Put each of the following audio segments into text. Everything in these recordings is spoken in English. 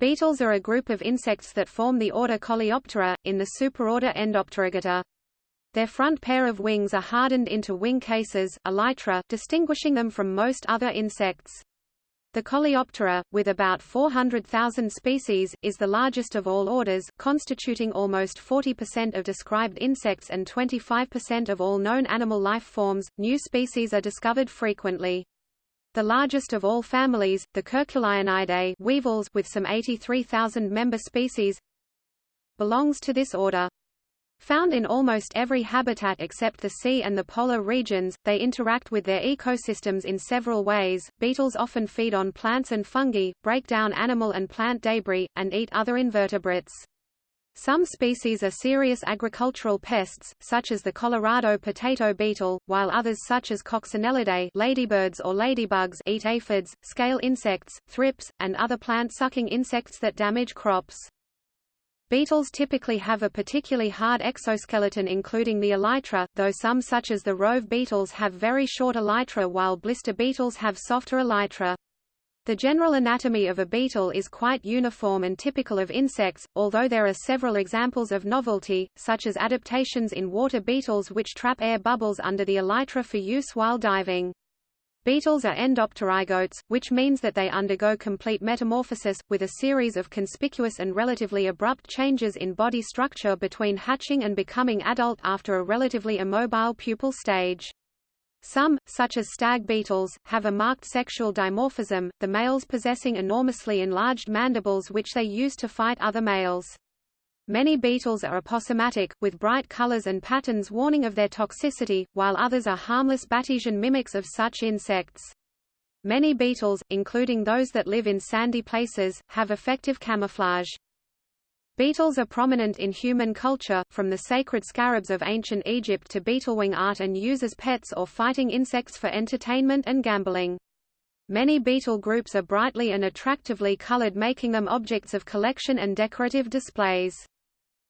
Beetles are a group of insects that form the order Coleoptera, in the superorder Endopterygota. Their front pair of wings are hardened into wing cases elytra, distinguishing them from most other insects. The Coleoptera, with about 400,000 species, is the largest of all orders, constituting almost 40% of described insects and 25% of all known animal life forms. New species are discovered frequently. The largest of all families, the Curculionidae weevils with some 83,000 member species, belongs to this order. Found in almost every habitat except the sea and the polar regions, they interact with their ecosystems in several ways. Beetles often feed on plants and fungi, break down animal and plant debris, and eat other invertebrates. Some species are serious agricultural pests, such as the Colorado potato beetle, while others such as Coccinellidae ladybirds or ladybugs eat aphids, scale insects, thrips, and other plant-sucking insects that damage crops. Beetles typically have a particularly hard exoskeleton including the elytra, though some such as the rove beetles have very short elytra while blister beetles have softer elytra. The general anatomy of a beetle is quite uniform and typical of insects, although there are several examples of novelty, such as adaptations in water beetles which trap air bubbles under the elytra for use while diving. Beetles are endopterygotes, which means that they undergo complete metamorphosis, with a series of conspicuous and relatively abrupt changes in body structure between hatching and becoming adult after a relatively immobile pupal stage. Some, such as stag beetles, have a marked sexual dimorphism, the males possessing enormously enlarged mandibles which they use to fight other males. Many beetles are aposematic, with bright colors and patterns warning of their toxicity, while others are harmless Batesian mimics of such insects. Many beetles, including those that live in sandy places, have effective camouflage. Beetles are prominent in human culture, from the sacred scarabs of ancient Egypt to beetlewing art and use as pets or fighting insects for entertainment and gambling. Many beetle groups are brightly and attractively colored making them objects of collection and decorative displays.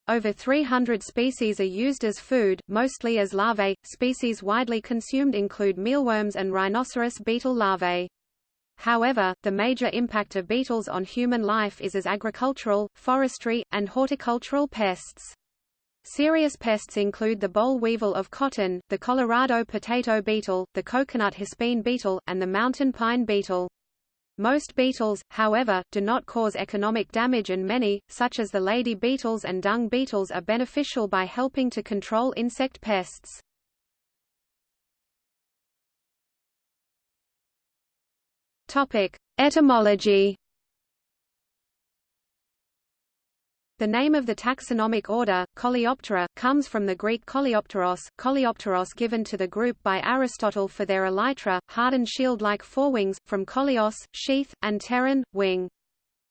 Over 300 species are used as food, mostly as larvae. Species widely consumed include mealworms and rhinoceros beetle larvae. However, the major impact of beetles on human life is as agricultural, forestry, and horticultural pests. Serious pests include the boll weevil of cotton, the Colorado potato beetle, the coconut hispine beetle, and the mountain pine beetle. Most beetles, however, do not cause economic damage and many, such as the lady beetles and dung beetles are beneficial by helping to control insect pests. Topic: Etymology. The name of the taxonomic order, Coleoptera, comes from the Greek coleopteros, coleopteros given to the group by Aristotle for their elytra, hardened shield-like forewings, from koleos, sheath, and pteron, wing.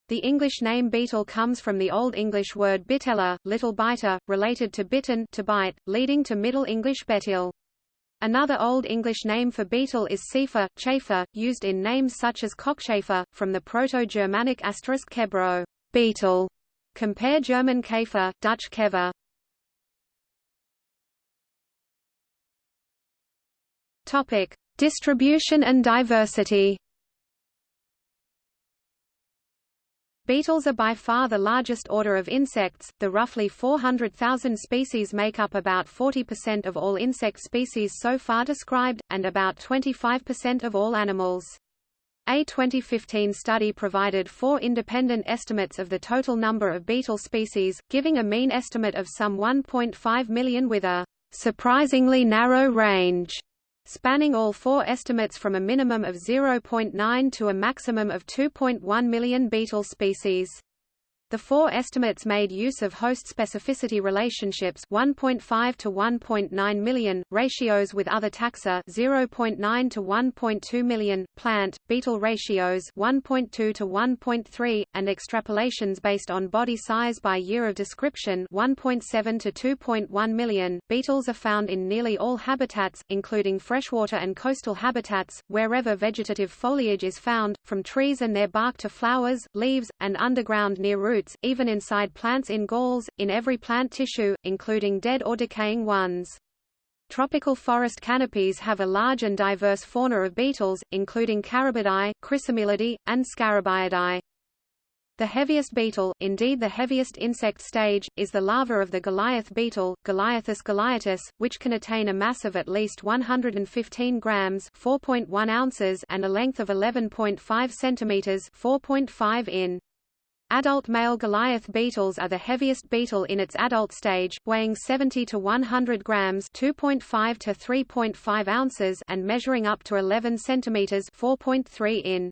The English name beetle comes from the Old English word bitella, little biter, related to bitten to bite, leading to Middle English betil. Another Old English name for beetle is cephur, chafer, used in names such as cockchafer, from the Proto-Germanic asterisk kebro beetle. Compare German Käfer, Dutch Kever. Topic: Distribution and diversity. Beetles are by far the largest order of insects, the roughly 400,000 species make up about 40% of all insect species so far described, and about 25% of all animals. A 2015 study provided four independent estimates of the total number of beetle species, giving a mean estimate of some 1.5 million with a surprisingly narrow range spanning all four estimates from a minimum of 0.9 to a maximum of 2.1 million beetle species. The four estimates made use of host specificity relationships 1.5 to 1.9 million, ratios with other taxa 0.9 to 1.2 million, plant, beetle ratios 1.2 to 1.3, and extrapolations based on body size by year of description 1.7 to 2.1 million. Beetles are found in nearly all habitats, including freshwater and coastal habitats, wherever vegetative foliage is found, from trees and their bark to flowers, leaves, and underground near roots roots, even inside plants in galls, in every plant tissue, including dead or decaying ones. Tropical forest canopies have a large and diverse fauna of beetles, including Carabidae, Chrysomelidae, and Scarabaeidae. The heaviest beetle, indeed the heaviest insect stage, is the larva of the Goliath beetle, Goliathus goliatus, which can attain a mass of at least 115 grams (4.1 ounces) and a length of 11.5 centimeters (4.5 in). Adult male Goliath beetles are the heaviest beetle in its adult stage, weighing 70 to 100 grams (2.5 to 3.5 ounces) and measuring up to 11 centimeters (4.3 in).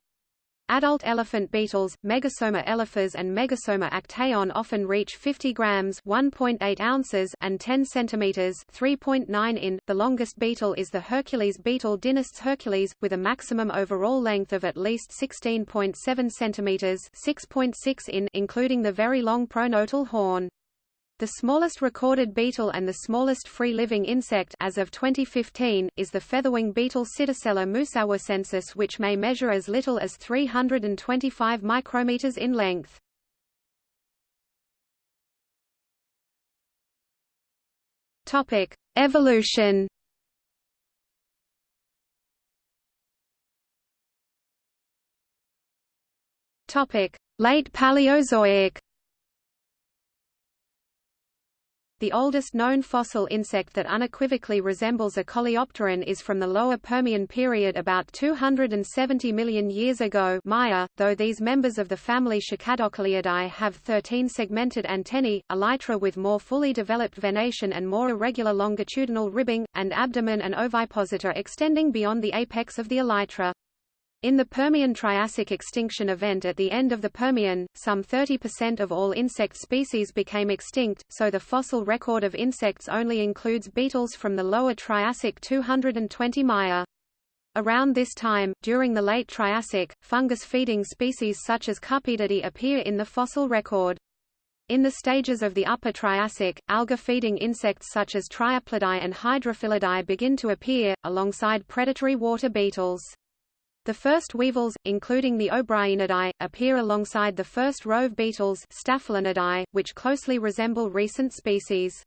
Adult elephant beetles, Megasoma elephas and Megasoma actaeon often reach 50 grams (1.8 ounces) and 10 centimeters (3.9 in). The longest beetle is the Hercules beetle Dynastes hercules, with a maximum overall length of at least 16.7 centimeters (6.6 in), including the very long pronotal horn. The smallest recorded beetle and the smallest free-living insect as of 2015, is the featherwing beetle Scydosella musawasensis which may measure as little as 325 micrometers in length. Topic: Evolution. Topic: Late Paleozoic. The oldest known fossil insect that unequivocally resembles a coleopteran is from the Lower Permian period about 270 million years ago Maya, though these members of the family Cicadocoleidae have 13 segmented antennae, elytra with more fully developed venation and more irregular longitudinal ribbing, and abdomen and ovipositor extending beyond the apex of the elytra. In the Permian-Triassic extinction event at the end of the Permian, some 30% of all insect species became extinct, so the fossil record of insects only includes beetles from the lower Triassic 220 Maya. Around this time, during the late Triassic, fungus-feeding species such as Cupedidae appear in the fossil record. In the stages of the Upper Triassic, alga-feeding insects such as Triaplidae and Hydrophilidae begin to appear, alongside predatory water beetles. The first weevils, including the Obrieniidae, appear alongside the first rove beetles Staphylinidae, which closely resemble recent species.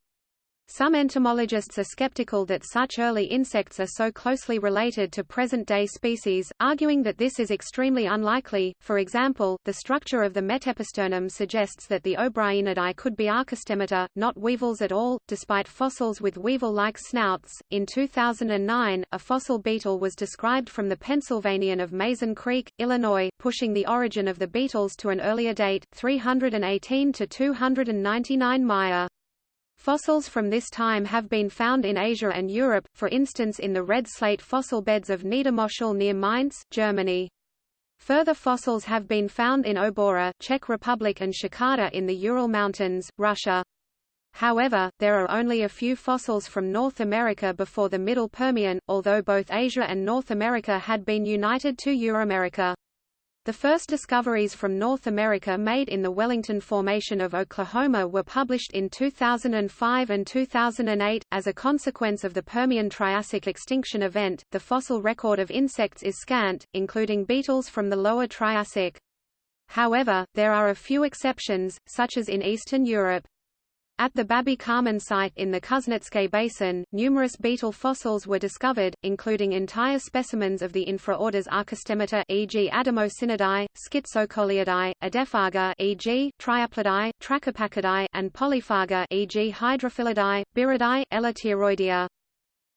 Some entomologists are skeptical that such early insects are so closely related to present-day species, arguing that this is extremely unlikely. For example, the structure of the metepisternum suggests that the Obrieniidae could be Archostemata, not weevils at all, despite fossils with weevil-like snouts. In 2009, a fossil beetle was described from the Pennsylvanian of Mazon Creek, Illinois, pushing the origin of the beetles to an earlier date, 318 to 299 Maya. Fossils from this time have been found in Asia and Europe, for instance in the red slate fossil beds of Niedermoschel near Mainz, Germany. Further fossils have been found in Obora, Czech Republic and Shakata in the Ural Mountains, Russia. However, there are only a few fossils from North America before the Middle Permian, although both Asia and North America had been united to Euramerica. The first discoveries from North America made in the Wellington Formation of Oklahoma were published in 2005 and 2008. As a consequence of the Permian Triassic extinction event, the fossil record of insects is scant, including beetles from the lower Triassic. However, there are a few exceptions, such as in Eastern Europe. At the Babi Kamen site in the Kuznetske Basin, numerous beetle fossils were discovered, including entire specimens of the infraorders Archostemata e.g. Ademosynidae, Schizocoleidae, Adephaga e.g. Triaplidae, Trachypachidae and Polyphaga e.g. Hydrophilidae, Byrrhidae, Elateroidea.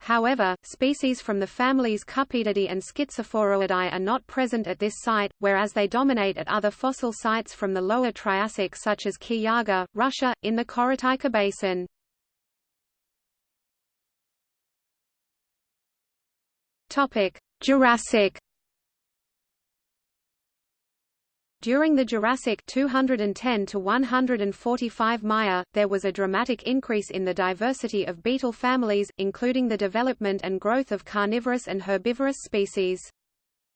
However, species from the families Cupedidae and Schizophoroidae are not present at this site, whereas they dominate at other fossil sites from the lower Triassic such as Kiyaga, Russia, in the Korotaikha Basin. Jurassic During the Jurassic 210 to 145 Maya, there was a dramatic increase in the diversity of beetle families, including the development and growth of carnivorous and herbivorous species.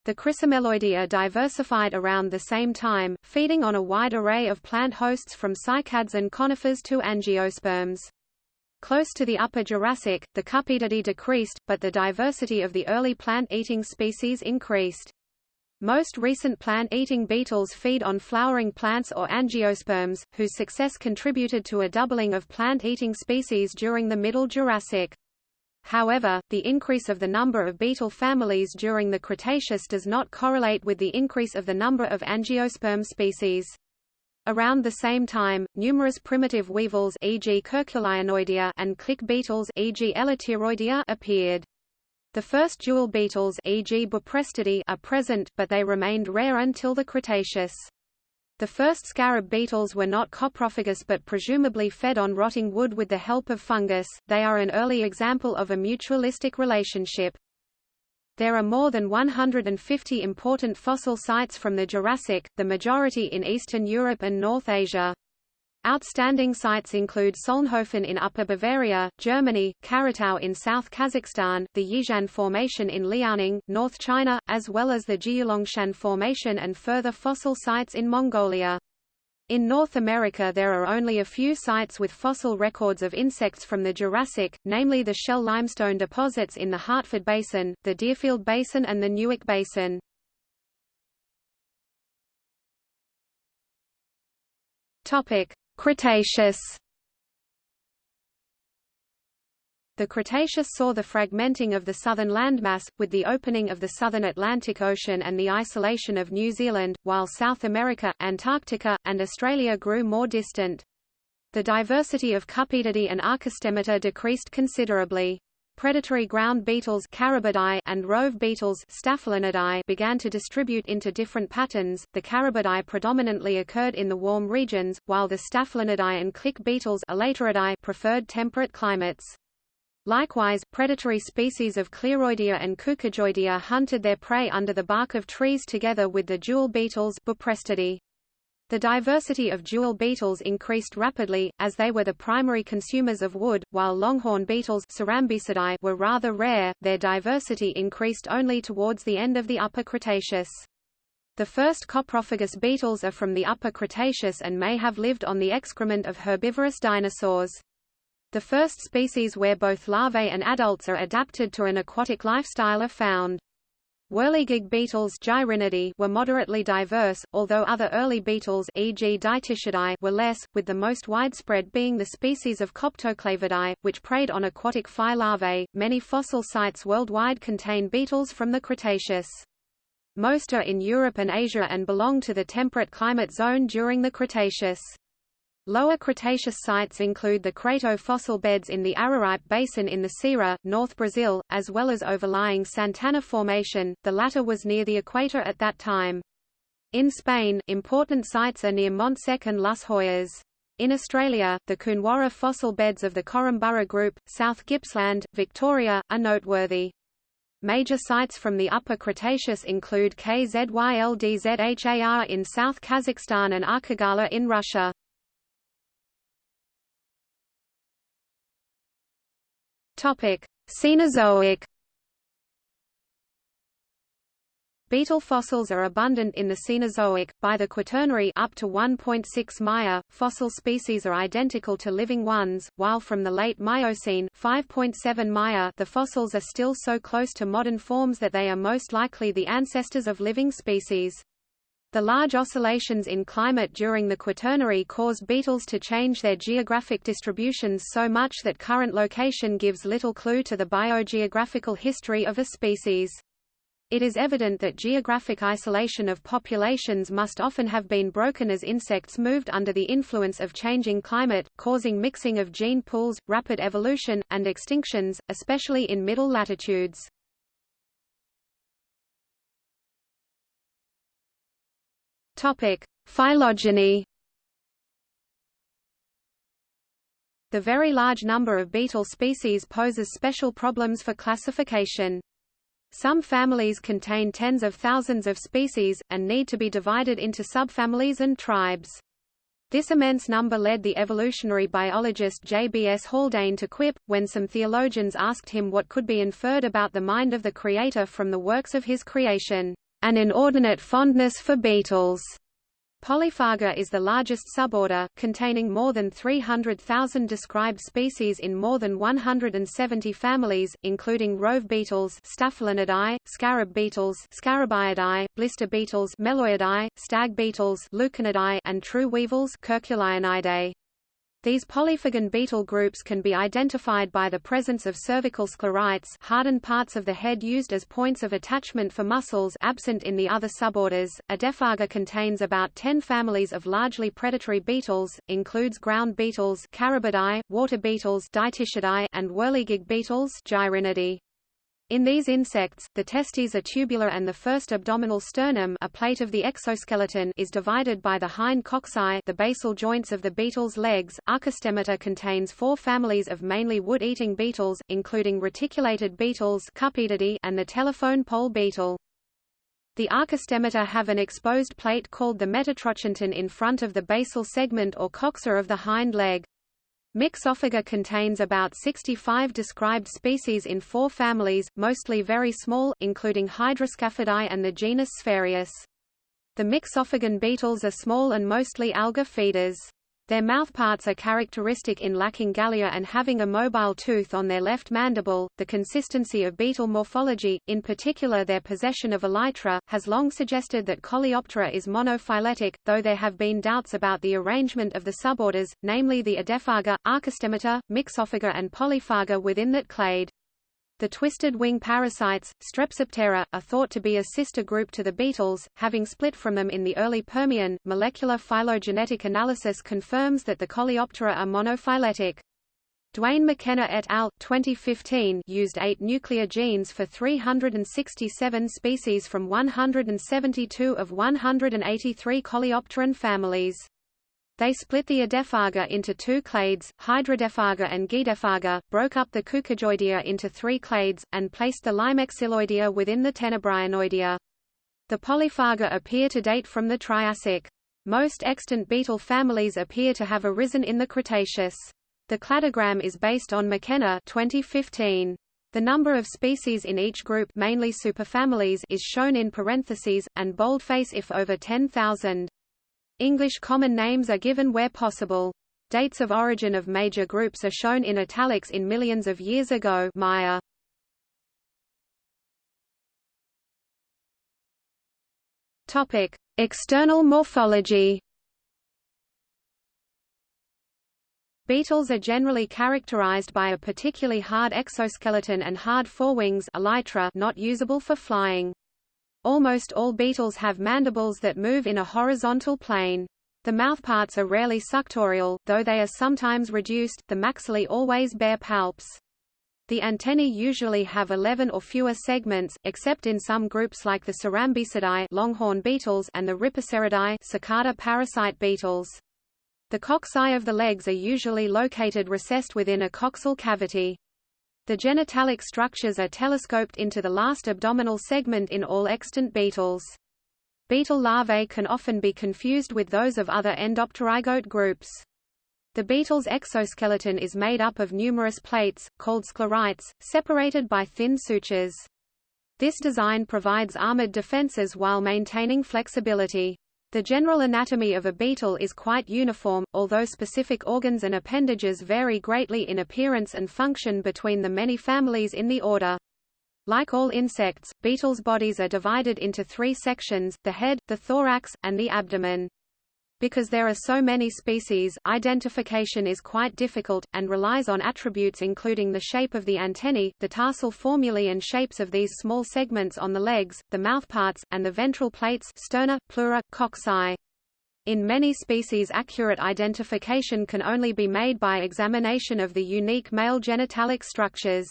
The Chrysomeloidea diversified around the same time, feeding on a wide array of plant hosts from cycads and conifers to angiosperms. Close to the Upper Jurassic, the Cupedidae decreased, but the diversity of the early plant-eating species increased. Most recent plant-eating beetles feed on flowering plants or angiosperms, whose success contributed to a doubling of plant-eating species during the Middle Jurassic. However, the increase of the number of beetle families during the Cretaceous does not correlate with the increase of the number of angiosperm species. Around the same time, numerous primitive weevils e.g. And click beetles e.g. Appeared. The first jewel beetles e.g. Buprestidae are present, but they remained rare until the Cretaceous. The first scarab beetles were not coprophagous but presumably fed on rotting wood with the help of fungus, they are an early example of a mutualistic relationship. There are more than 150 important fossil sites from the Jurassic, the majority in Eastern Europe and North Asia. Outstanding sites include Solnhofen in Upper Bavaria, Germany, Karatau in South Kazakhstan, the Yixian Formation in Liaoning, North China, as well as the Jiulongshan Formation and further fossil sites in Mongolia. In North America there are only a few sites with fossil records of insects from the Jurassic, namely the shell limestone deposits in the Hartford Basin, the Deerfield Basin and the Newark Basin. Cretaceous The Cretaceous saw the fragmenting of the southern landmass, with the opening of the southern Atlantic Ocean and the isolation of New Zealand, while South America, Antarctica, and Australia grew more distant. The diversity of Cupedidae and Archostemata decreased considerably. Predatory ground beetles and rove beetles began to distribute into different patterns. The Carabidae predominantly occurred in the warm regions, while the Staphylinidae and click beetles preferred temperate climates. Likewise, predatory species of Cleroidea and Cucujoidea hunted their prey under the bark of trees together with the jewel beetles Buprestidae. The diversity of jewel beetles increased rapidly, as they were the primary consumers of wood, while longhorn beetles were rather rare, their diversity increased only towards the end of the Upper Cretaceous. The first coprophagous beetles are from the Upper Cretaceous and may have lived on the excrement of herbivorous dinosaurs. The first species where both larvae and adults are adapted to an aquatic lifestyle are found. Whirligig beetles were moderately diverse, although other early beetles e.g. were less, with the most widespread being the species of Coptoclavidae, which preyed on aquatic phi larvae. Many fossil sites worldwide contain beetles from the Cretaceous. Most are in Europe and Asia and belong to the temperate climate zone during the Cretaceous. Lower Cretaceous sites include the Crato fossil beds in the Araripe Basin in the Ceará, North Brazil, as well as overlying Santana Formation, the latter was near the equator at that time. In Spain, important sites are near Montsec and Las Hoyas. In Australia, the Koonwarra fossil beds of the Korumburra Group, South Gippsland, Victoria, are noteworthy. Major sites from the Upper Cretaceous include KZYLDZHAR in South Kazakhstan and Arkagala in Russia. Topic: Cenozoic. Beetle fossils are abundant in the Cenozoic. By the Quaternary up to 1.6 Maya, fossil species are identical to living ones, while from the late Miocene 5.7 Maya, the fossils are still so close to modern forms that they are most likely the ancestors of living species. The large oscillations in climate during the Quaternary cause beetles to change their geographic distributions so much that current location gives little clue to the biogeographical history of a species. It is evident that geographic isolation of populations must often have been broken as insects moved under the influence of changing climate, causing mixing of gene pools, rapid evolution, and extinctions, especially in middle latitudes. Topic: Phylogeny. The very large number of beetle species poses special problems for classification. Some families contain tens of thousands of species, and need to be divided into subfamilies and tribes. This immense number led the evolutionary biologist J. B. S. Haldane to quip, when some theologians asked him what could be inferred about the mind of the Creator from the works of his creation an inordinate fondness for beetles. Polyphaga is the largest suborder, containing more than 300,000 described species in more than 170 families, including rove beetles Staphylinidae, scarab beetles Scarabaeidae, blister beetles Meloidae, stag beetles Lucanidae, and true weevils Curculionidae. These polyphagan beetle groups can be identified by the presence of cervical sclerites hardened parts of the head used as points of attachment for muscles absent in the other suborders. Adephaga contains about 10 families of largely predatory beetles, includes ground beetles Carabidae, water beetles and whirligig beetles Gyrinidae. In these insects, the testes are tubular and the first abdominal sternum a plate of the exoskeleton is divided by the hind coxae the basal joints of the beetle's legs. Archostemata contains four families of mainly wood-eating beetles, including reticulated beetles and the telephone pole beetle. The archostemata have an exposed plate called the metatrochantin in front of the basal segment or coxa of the hind leg. Myxophaga contains about 65 described species in four families, mostly very small, including Hydroscaphidae and the genus Sphaerius. The myxophagan beetles are small and mostly alga feeders. Their mouthparts are characteristic in lacking galea and having a mobile tooth on their left mandible. The consistency of beetle morphology, in particular their possession of elytra, has long suggested that Coleoptera is monophyletic, though there have been doubts about the arrangement of the suborders, namely the Adephaga, Archostemata, Myxophaga and Polyphaga within that clade. The twisted wing parasites, Strepsiptera, are thought to be a sister group to the beetles, having split from them in the early Permian. Molecular phylogenetic analysis confirms that the Coleoptera are monophyletic. Duane McKenna et al. 2015 used eight nuclear genes for 367 species from 172 of 183 Coleopteran families. They split the Adephaga into two clades, Hydradephaga and Geadephaga, broke up the Cucujoidea into three clades, and placed the Lymexyloidea within the Tenebrionoidea. The Polyphaga appear to date from the Triassic. Most extant beetle families appear to have arisen in the Cretaceous. The cladogram is based on McKenna 2015. The number of species in each group mainly superfamilies is shown in parentheses, and boldface if over 10,000. English common names are given where possible. Dates of origin of major groups are shown in italics in millions of years ago Maya. Topic: External morphology. Beetles are generally characterized by a particularly hard exoskeleton and hard forewings elytra not usable for flying. Almost all beetles have mandibles that move in a horizontal plane. The mouthparts are rarely suctorial, though they are sometimes reduced, the maxillae always bear palps. The antennae usually have 11 or fewer segments, except in some groups like the Cerambycidae longhorn beetles and the Rhipiceridae cicada parasite beetles. The coxae of the legs are usually located recessed within a coxal cavity. The genitalic structures are telescoped into the last abdominal segment in all extant beetles. Beetle larvae can often be confused with those of other endopterygote groups. The beetle's exoskeleton is made up of numerous plates, called sclerites, separated by thin sutures. This design provides armored defenses while maintaining flexibility. The general anatomy of a beetle is quite uniform, although specific organs and appendages vary greatly in appearance and function between the many families in the order. Like all insects, beetles' bodies are divided into three sections, the head, the thorax, and the abdomen. Because there are so many species, identification is quite difficult, and relies on attributes including the shape of the antennae, the tarsal formulae and shapes of these small segments on the legs, the mouthparts, and the ventral plates sterna, pleura, coxae. In many species accurate identification can only be made by examination of the unique male genitalic structures.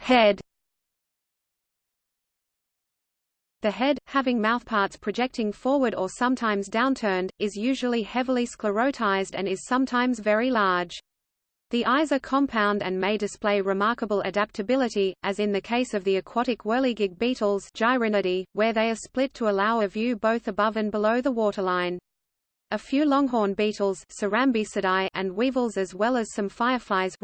Head The head, having mouthparts projecting forward or sometimes downturned, is usually heavily sclerotized and is sometimes very large. The eyes are compound and may display remarkable adaptability, as in the case of the aquatic whirligig beetles where they are split to allow a view both above and below the waterline. A few longhorn beetles and weevils as well as some fireflies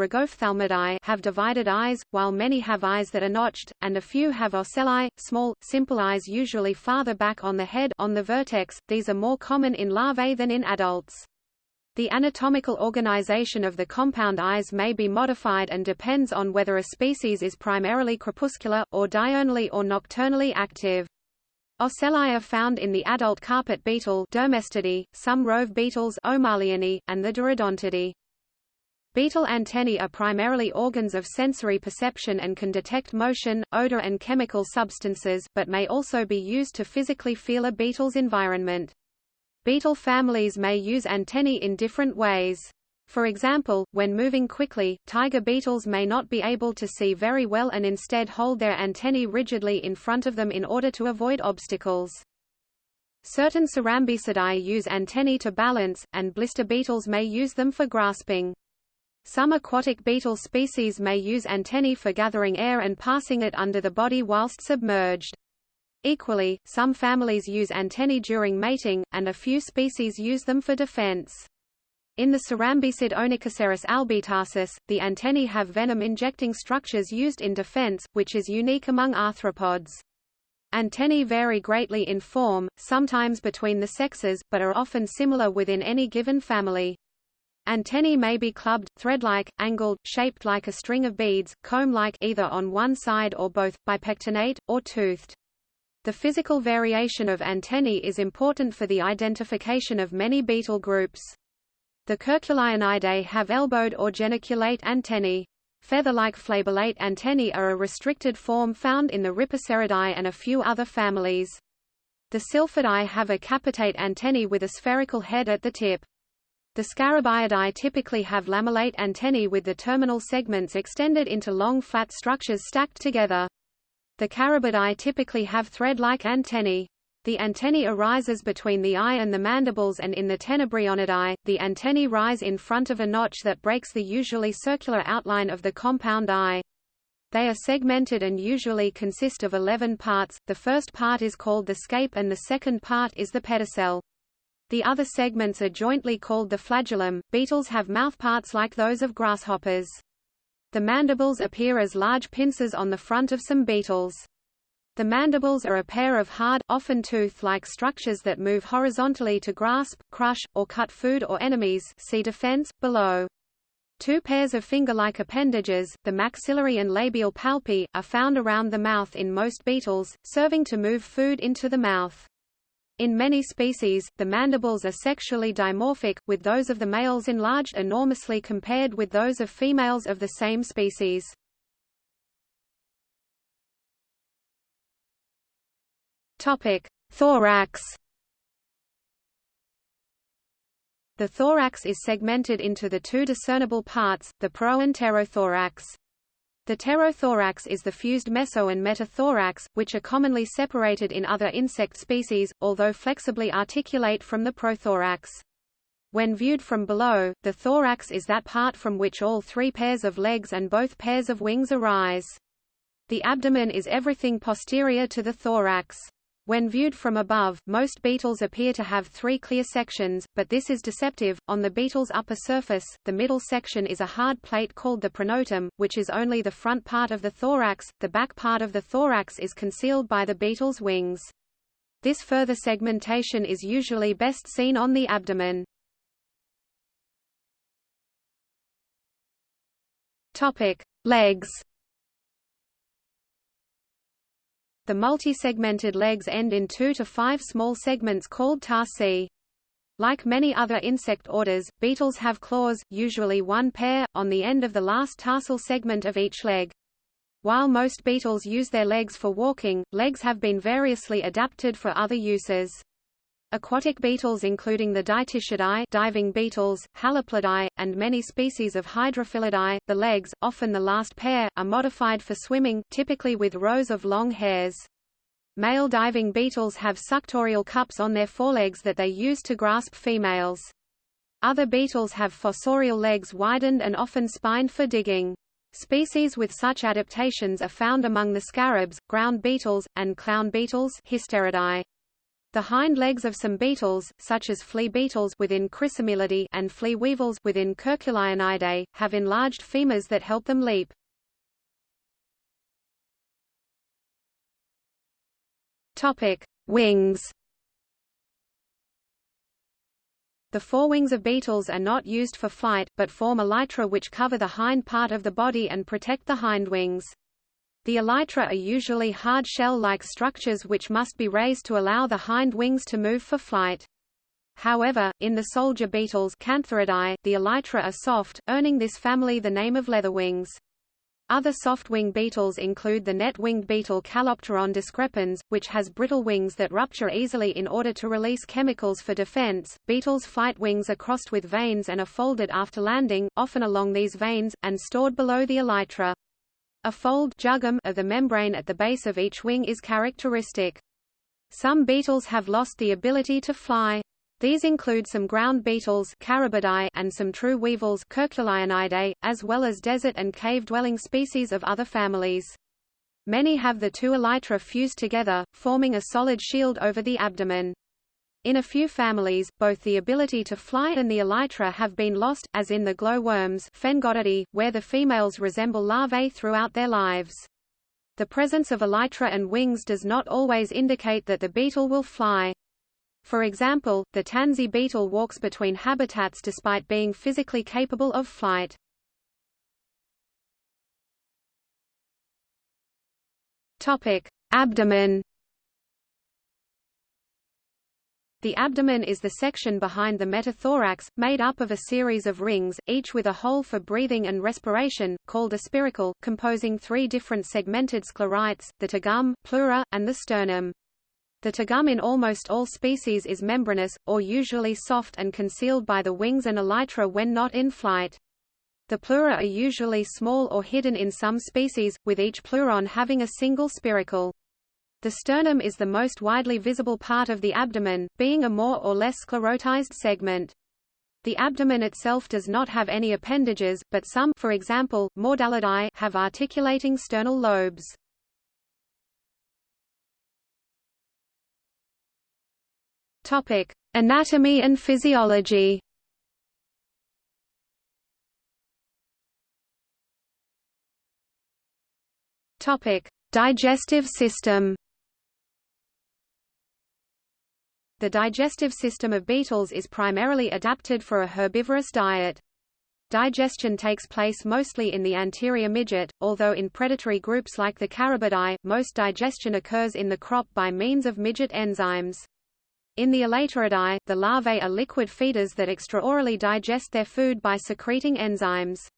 have divided eyes, while many have eyes that are notched, and a few have ocelli, small, simple eyes usually farther back on the head on the vertex. These are more common in larvae than in adults. The anatomical organization of the compound eyes may be modified and depends on whether a species is primarily crepuscular, or diurnally or nocturnally active. Ocelli are found in the adult carpet beetle Dermestidae, some rove beetles and the Derodontidae. Beetle antennae are primarily organs of sensory perception and can detect motion, odor and chemical substances, but may also be used to physically feel a beetle's environment. Beetle families may use antennae in different ways. For example, when moving quickly, tiger beetles may not be able to see very well and instead hold their antennae rigidly in front of them in order to avoid obstacles. Certain Cerambycidae use antennae to balance, and blister beetles may use them for grasping. Some aquatic beetle species may use antennae for gathering air and passing it under the body whilst submerged. Equally, some families use antennae during mating, and a few species use them for defense. In the Cerambycid Onychoceros albitarsus, the antennae have venom-injecting structures used in defense, which is unique among arthropods. Antennae vary greatly in form, sometimes between the sexes, but are often similar within any given family. Antennae may be clubbed, thread-like, angled, shaped like a string of beads, comb-like either on one side or both, bipectinate, or toothed. The physical variation of antennae is important for the identification of many beetle groups. The Curculionidae have elbowed or geniculate antennae. Feather-like flabellate antennae are a restricted form found in the Rhipiceridae and a few other families. The Silphidae have a capitate antennae with a spherical head at the tip. The Scarabaeidae typically have lamellate antennae with the terminal segments extended into long flat structures stacked together. The Carabidae typically have thread-like antennae. The antennae arises between the eye and the mandibles and in the Tenebrionidae, the antennae rise in front of a notch that breaks the usually circular outline of the compound eye. They are segmented and usually consist of 11 parts, the first part is called the scape and the second part is the pedicel. The other segments are jointly called the flagellum. Beetles have mouthparts like those of grasshoppers. The mandibles appear as large pincers on the front of some beetles. The mandibles are a pair of hard, often tooth-like structures that move horizontally to grasp, crush, or cut food or enemies see defense, below. Two pairs of finger-like appendages, the maxillary and labial palpi, are found around the mouth in most beetles, serving to move food into the mouth. In many species, the mandibles are sexually dimorphic, with those of the males enlarged enormously compared with those of females of the same species. Topic: Thorax. The thorax is segmented into the two discernible parts, the pro and pterothorax. The pterothorax is the fused meso and metathorax, which are commonly separated in other insect species, although flexibly articulate from the prothorax. When viewed from below, the thorax is that part from which all three pairs of legs and both pairs of wings arise. The abdomen is everything posterior to the thorax. When viewed from above, most beetles appear to have three clear sections, but this is deceptive. On the beetle's upper surface, the middle section is a hard plate called the pronotum, which is only the front part of the thorax. The back part of the thorax is concealed by the beetle's wings. This further segmentation is usually best seen on the abdomen. Topic: Legs. The multi-segmented legs end in two to five small segments called tarsi. Like many other insect orders, beetles have claws, usually one pair, on the end of the last tarsal segment of each leg. While most beetles use their legs for walking, legs have been variously adapted for other uses. Aquatic beetles including the Dytiscidae diving beetles, Haliplidae, and many species of Hydrophilidae, the legs, often the last pair, are modified for swimming, typically with rows of long hairs. Male diving beetles have suctorial cups on their forelegs that they use to grasp females. Other beetles have fossorial legs widened and often spined for digging. Species with such adaptations are found among the scarabs, ground beetles, and clown beetles Hysteridae. The hind legs of some beetles, such as flea beetles within Chrysomelidae and flea weevils within Curculionidae, have enlarged femurs that help them leap. Topic: Wings. The forewings of beetles are not used for flight, but form elytra which cover the hind part of the body and protect the hindwings. The elytra are usually hard shell-like structures which must be raised to allow the hind wings to move for flight. However, in the soldier beetles Cantharidae, the elytra are soft, earning this family the name of leatherwings. Other soft-wing beetles include the net-winged beetle Calopteron discrepans, which has brittle wings that rupture easily in order to release chemicals for defense. Beetles' flight wings are crossed with veins and are folded after landing, often along these veins, and stored below the elytra. A fold jugum of the membrane at the base of each wing is characteristic. Some beetles have lost the ability to fly. These include some ground beetles and some true weevils as well as desert and cave-dwelling species of other families. Many have the two elytra fused together, forming a solid shield over the abdomen. In a few families, both the ability to fly and the elytra have been lost, as in the glowworms where the females resemble larvae throughout their lives. The presence of elytra and wings does not always indicate that the beetle will fly. For example, the tansy beetle walks between habitats despite being physically capable of flight. Topic: Abdomen The abdomen is the section behind the metathorax, made up of a series of rings, each with a hole for breathing and respiration, called a spiracle, composing three different segmented sclerites, the tergum, pleura, and the sternum. The tergum in almost all species is membranous, or usually soft and concealed by the wings and elytra when not in flight. The pleura are usually small or hidden in some species, with each pleuron having a single spiracle. The sternum is the most widely visible part of the abdomen, being a more or less sclerotized segment. The abdomen itself does not have any appendages, but some for example, Mordellidae have articulating sternal lobes. Topic: Anatomy and physiology. Topic: Digestive system. The digestive system of beetles is primarily adapted for a herbivorous diet. Digestion takes place mostly in the anterior midgut, although in predatory groups like the Carabidae, most digestion occurs in the crop by means of midgut enzymes. In the Elateridae, the larvae are liquid feeders that extraorally digest their food by secreting enzymes.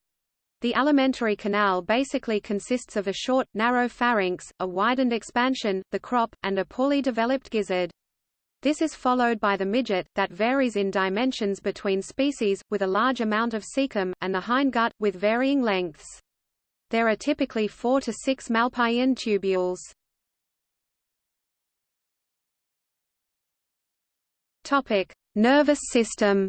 The alimentary canal basically consists of a short, narrow pharynx, a widened expansion, the crop, and a poorly developed gizzard. This is followed by the midgut, that varies in dimensions between species, with a large amount of cecum, and the hindgut, with varying lengths. There are typically four to six Malpighian tubules. Topic: Nervous system.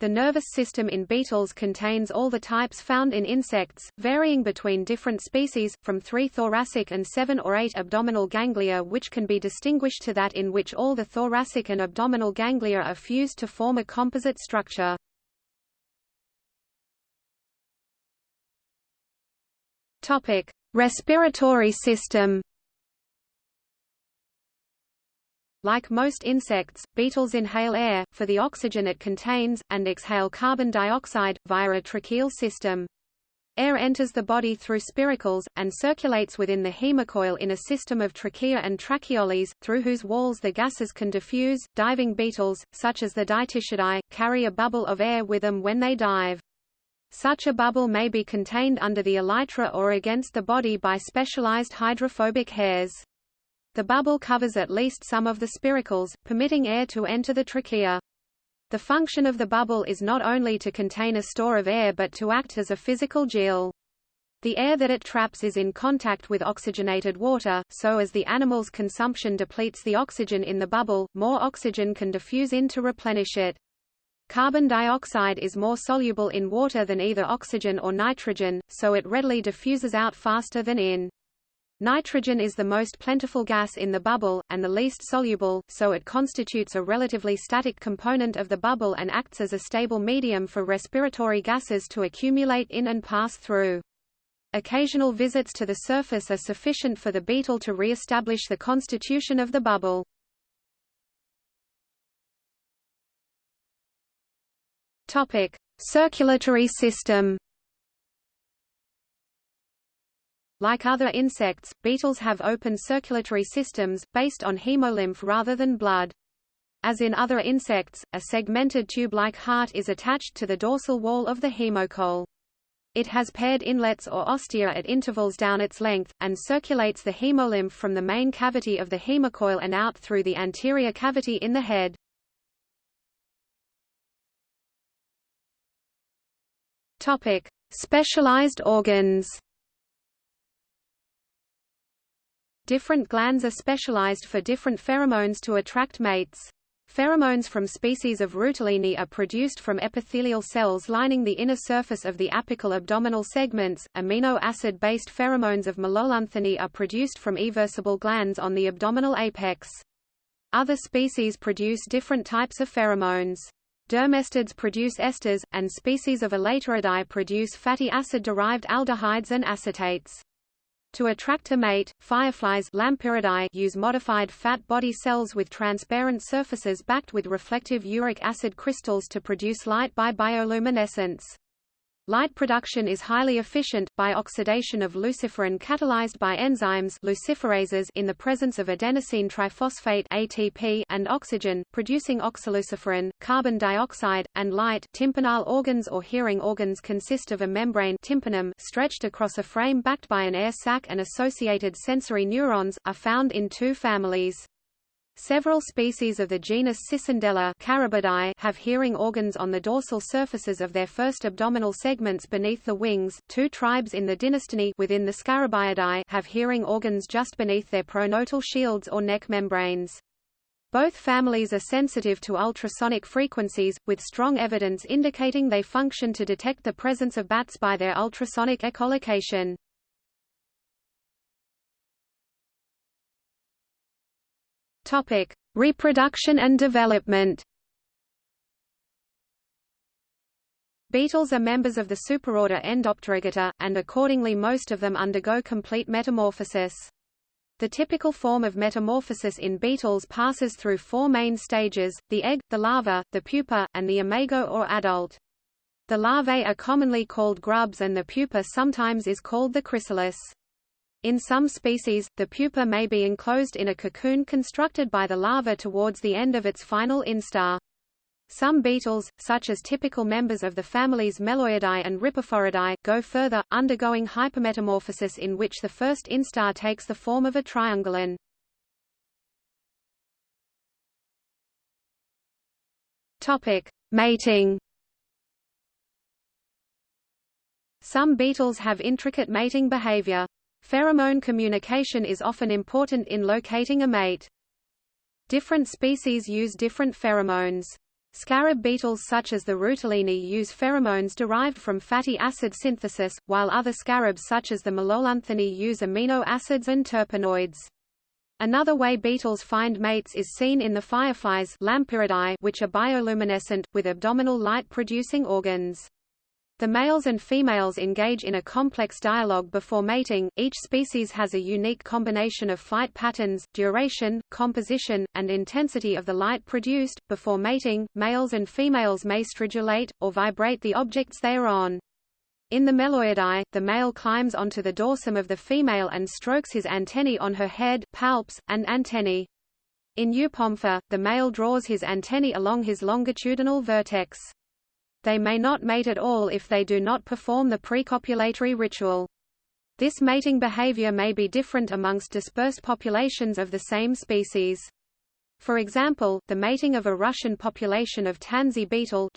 The nervous system in beetles contains all the types found in insects, varying between different species, from three thoracic and seven or eight abdominal ganglia which can be distinguished to that in which all the thoracic and abdominal ganglia are fused to form a composite structure. Respiratory system Like most insects, beetles inhale air, for the oxygen it contains, and exhale carbon dioxide, via a tracheal system. Air enters the body through spiracles, and circulates within the hemocoel in a system of trachea and tracheoles, through whose walls the gases can diffuse. Diving beetles, such as the Dytiscidae, carry a bubble of air with them when they dive. Such a bubble may be contained under the elytra or against the body by specialized hydrophobic hairs. The bubble covers at least some of the spiracles, permitting air to enter the trachea. The function of the bubble is not only to contain a store of air but to act as a physical gill. The air that it traps is in contact with oxygenated water, so as the animal's consumption depletes the oxygen in the bubble, more oxygen can diffuse in to replenish it. Carbon dioxide is more soluble in water than either oxygen or nitrogen, so it readily diffuses out faster than in. Nitrogen is the most plentiful gas in the bubble, and the least soluble, so it constitutes a relatively static component of the bubble and acts as a stable medium for respiratory gases to accumulate in and pass through. Occasional visits to the surface are sufficient for the beetle to re-establish the constitution of the bubble. Circulatory system Like other insects, beetles have open circulatory systems, based on hemolymph rather than blood. As in other insects, a segmented tube-like heart is attached to the dorsal wall of the hemocoel. It has paired inlets or ostia at intervals down its length, and circulates the hemolymph from the main cavity of the hemocoel and out through the anterior cavity in the head. Topic: Specialized organs. Different glands are specialized for different pheromones to attract mates. Pheromones from species of Rutelinae are produced from epithelial cells lining the inner surface of the apical abdominal segments. Amino acid-based pheromones of Melolonthinae are produced from eversible glands on the abdominal apex. Other species produce different types of pheromones. Dermestids produce esters, and species of Elateridae produce fatty acid-derived aldehydes and acetates. To attract a mate, fireflies use modified fat body cells with transparent surfaces backed with reflective uric acid crystals to produce light by bioluminescence. Light production is highly efficient, by oxidation of luciferin catalyzed by enzymes luciferases in the presence of adenosine triphosphate ATP and oxygen, producing oxyluciferin, carbon dioxide, and light tympanal organs or hearing organs consist of a membrane tympanum stretched across a frame backed by an air sac and associated sensory neurons, are found in two families. Several species of the genus Cicindela have hearing organs on the dorsal surfaces of their first abdominal segments beneath the wings. Two tribes in the Dynastinae within the Scarabaeidae have hearing organs just beneath their pronotal shields or neck membranes. Both families are sensitive to ultrasonic frequencies, with strong evidence indicating they function to detect the presence of bats by their ultrasonic echolocation. Topic: Reproduction and development. Beetles are members of the superorder Endopterygota, and accordingly most of them undergo complete metamorphosis. The typical form of metamorphosis in beetles passes through four main stages, the egg, the larva, the pupa, and the imago or adult. The larvae are commonly called grubs and the pupa sometimes is called the chrysalis. In some species, the pupa may be enclosed in a cocoon constructed by the larva towards the end of its final instar. Some beetles, such as typical members of the families Meloidae and Ripiphoridae, go further, undergoing hypermetamorphosis in which the first instar takes the form of a triungulin. Topic: Mating. Some beetles have intricate mating behavior. Pheromone communication is often important in locating a mate. Different species use different pheromones. Scarab beetles such as the Rutelinae use pheromones derived from fatty acid synthesis, while other scarabs such as the Melolonthinae use amino acids and terpenoids. Another way beetles find mates is seen in the fireflies which are bioluminescent, with abdominal light-producing organs. The males and females engage in a complex dialogue before mating. Each species has a unique combination of flight patterns, duration, composition, and intensity of the light produced. Before mating, males and females may stridulate, or vibrate the objects they are on. In the Meloidae, the male climbs onto the dorsum of the female and strokes his antennae on her head, palps, and antennae. In Eupompha, the male draws his antennae along his longitudinal vertex. They may not mate at all if they do not perform the precopulatory ritual. This mating behavior may be different amongst dispersed populations of the same species. For example, the mating of a Russian population of tansy beetle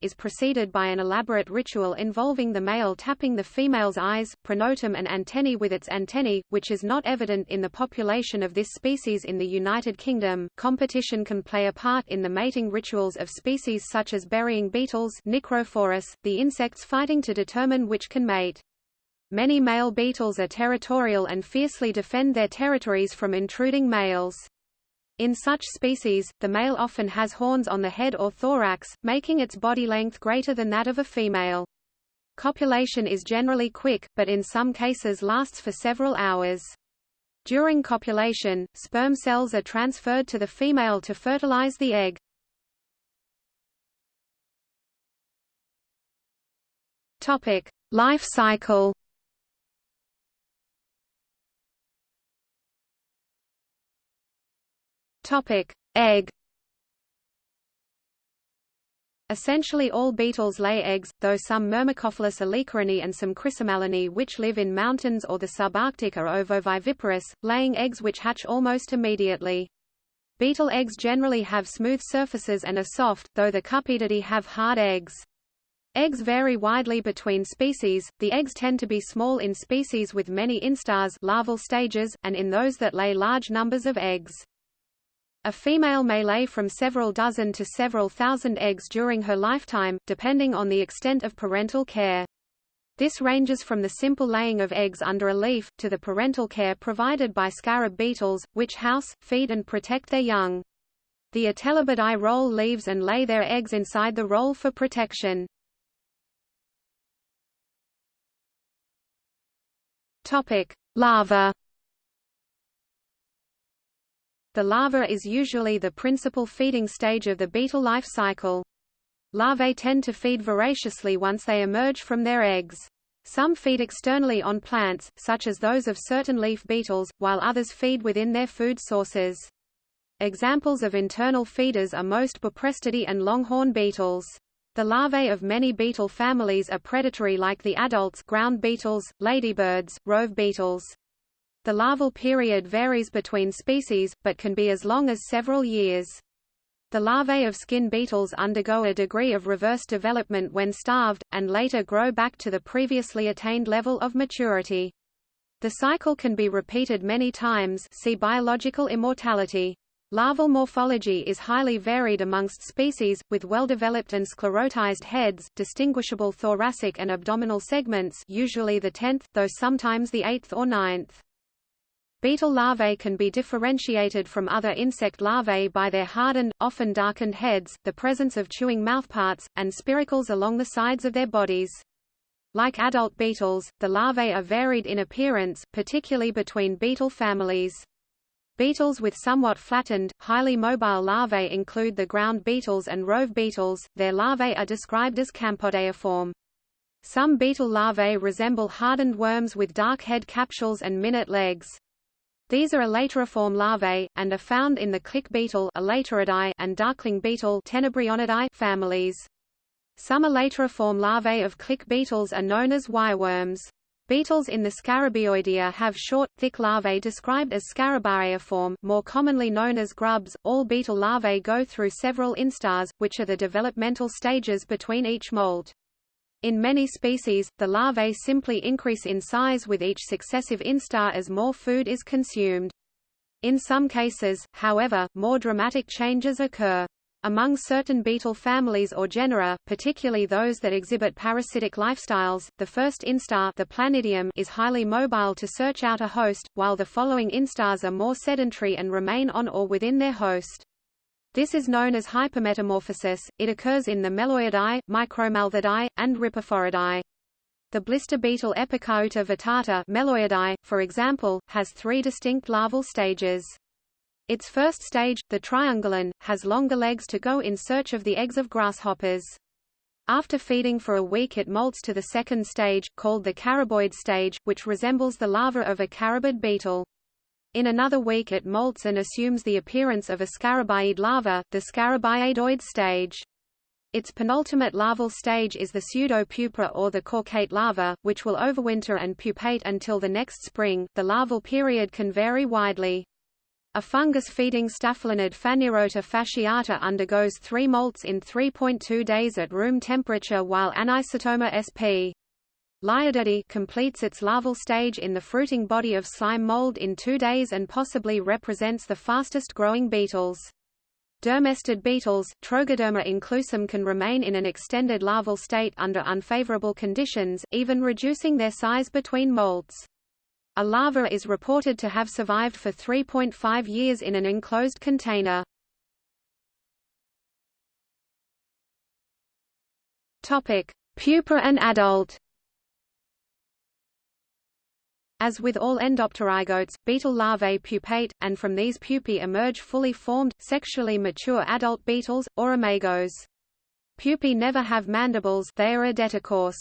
is preceded by an elaborate ritual involving the male tapping the female's eyes, pronotum and antennae with its antennae, which is not evident in the population of this species in the United Kingdom. Competition can play a part in the mating rituals of species such as burying beetles Nicrophorus, the insects fighting to determine which can mate. Many male beetles are territorial and fiercely defend their territories from intruding males. In such species, the male often has horns on the head or thorax, making its body length greater than that of a female. Copulation is generally quick, but in some cases lasts for several hours. During copulation, sperm cells are transferred to the female to fertilize the egg. Topic: Life cycle. Topic: Egg. Essentially all beetles lay eggs, though some myrmecophilous Aleocharinae and some Chrysomelinae which live in mountains or the subarctic are ovoviviparous, laying eggs which hatch almost immediately. Beetle eggs generally have smooth surfaces and are soft, though the Cupedidae have hard eggs. Eggs vary widely between species, the eggs tend to be small in species with many instars larval stages, and in those that lay large numbers of eggs. A female may lay from several dozen to several thousand eggs during her lifetime, depending on the extent of parental care. This ranges from the simple laying of eggs under a leaf, to the parental care provided by scarab beetles, which house, feed and protect their young. The Attelabidae roll leaves and lay their eggs inside the roll for protection. Topic: Larva. The larva is usually the principal feeding stage of the beetle life cycle. Larvae tend to feed voraciously once they emerge from their eggs. Some feed externally on plants, such as those of certain leaf beetles, while others feed within their food sources. Examples of internal feeders are most Buprestidae and longhorn beetles. The larvae of many beetle families are predatory like the adults ground beetles, ladybirds, rove beetles. The larval period varies between species, but can be as long as several years. The larvae of skin beetles undergo a degree of reverse development when starved, and later grow back to the previously attained level of maturity. The cycle can be repeated many times see biological immortality. Larval morphology is highly varied amongst species, with well-developed and sclerotized heads, distinguishable thoracic and abdominal segments usually the tenth, though sometimes the eighth or ninth. Beetle larvae can be differentiated from other insect larvae by their hardened, often darkened heads, the presence of chewing mouthparts, and spiracles along the sides of their bodies. Like adult beetles, the larvae are varied in appearance, particularly between beetle families. Beetles with somewhat flattened, highly mobile larvae include the ground beetles and rove beetles, their larvae are described as campodeiform. Some beetle larvae resemble hardened worms with dark head capsules and minute legs. These are elateriform larvae, and are found in the click beetle and darkling beetle families. Some elateriform larvae of click beetles are known as wireworms. Beetles in the Scarabaeoidea have short, thick larvae described as Scarabaeiform, more commonly known as grubs. All beetle larvae go through several instars, which are the developmental stages between each molt. In many species, the larvae simply increase in size with each successive instar as more food is consumed. In some cases, however, more dramatic changes occur. Among certain beetle families or genera, particularly those that exhibit parasitic lifestyles, the first instar the Planidium is highly mobile to search out a host, while the following instars are more sedentary and remain on or within their host. This is known as hypermetamorphosis. It occurs in the Meloidae, Micromalthidae, and Ripiphoridae. The blister beetle Epicauta vittata Meloidae, for example, has three distinct larval stages. Its first stage, the triungulin, has longer legs to go in search of the eggs of grasshoppers. After feeding for a week it molts to the second stage, called the caraboid stage, which resembles the larva of a carabid beetle. In another week it molts and assumes the appearance of a scarabaeid larva, the scarabaeidoid stage. Its penultimate larval stage is the pseudopupa or the caudate larva, which will overwinter and pupate until the next spring. The larval period can vary widely. A fungus-feeding staphylinid Phanerota fasciata undergoes three molts in 3.2 days at room temperature while Anisotoma sp. Leiodidae completes its larval stage in the fruiting body of slime mold in two days and possibly represents the fastest-growing beetles. Dermestid beetles, Trogoderma inclusum can remain in an extended larval state under unfavorable conditions, even reducing their size between molts. A larva is reported to have survived for 3.5 years in an enclosed container. Pupa and adult. As with all endopterygotes, beetle larvae pupate, and from these pupae emerge fully formed, sexually mature adult beetles, or imagos. Pupae never have mandibles they are adecticous.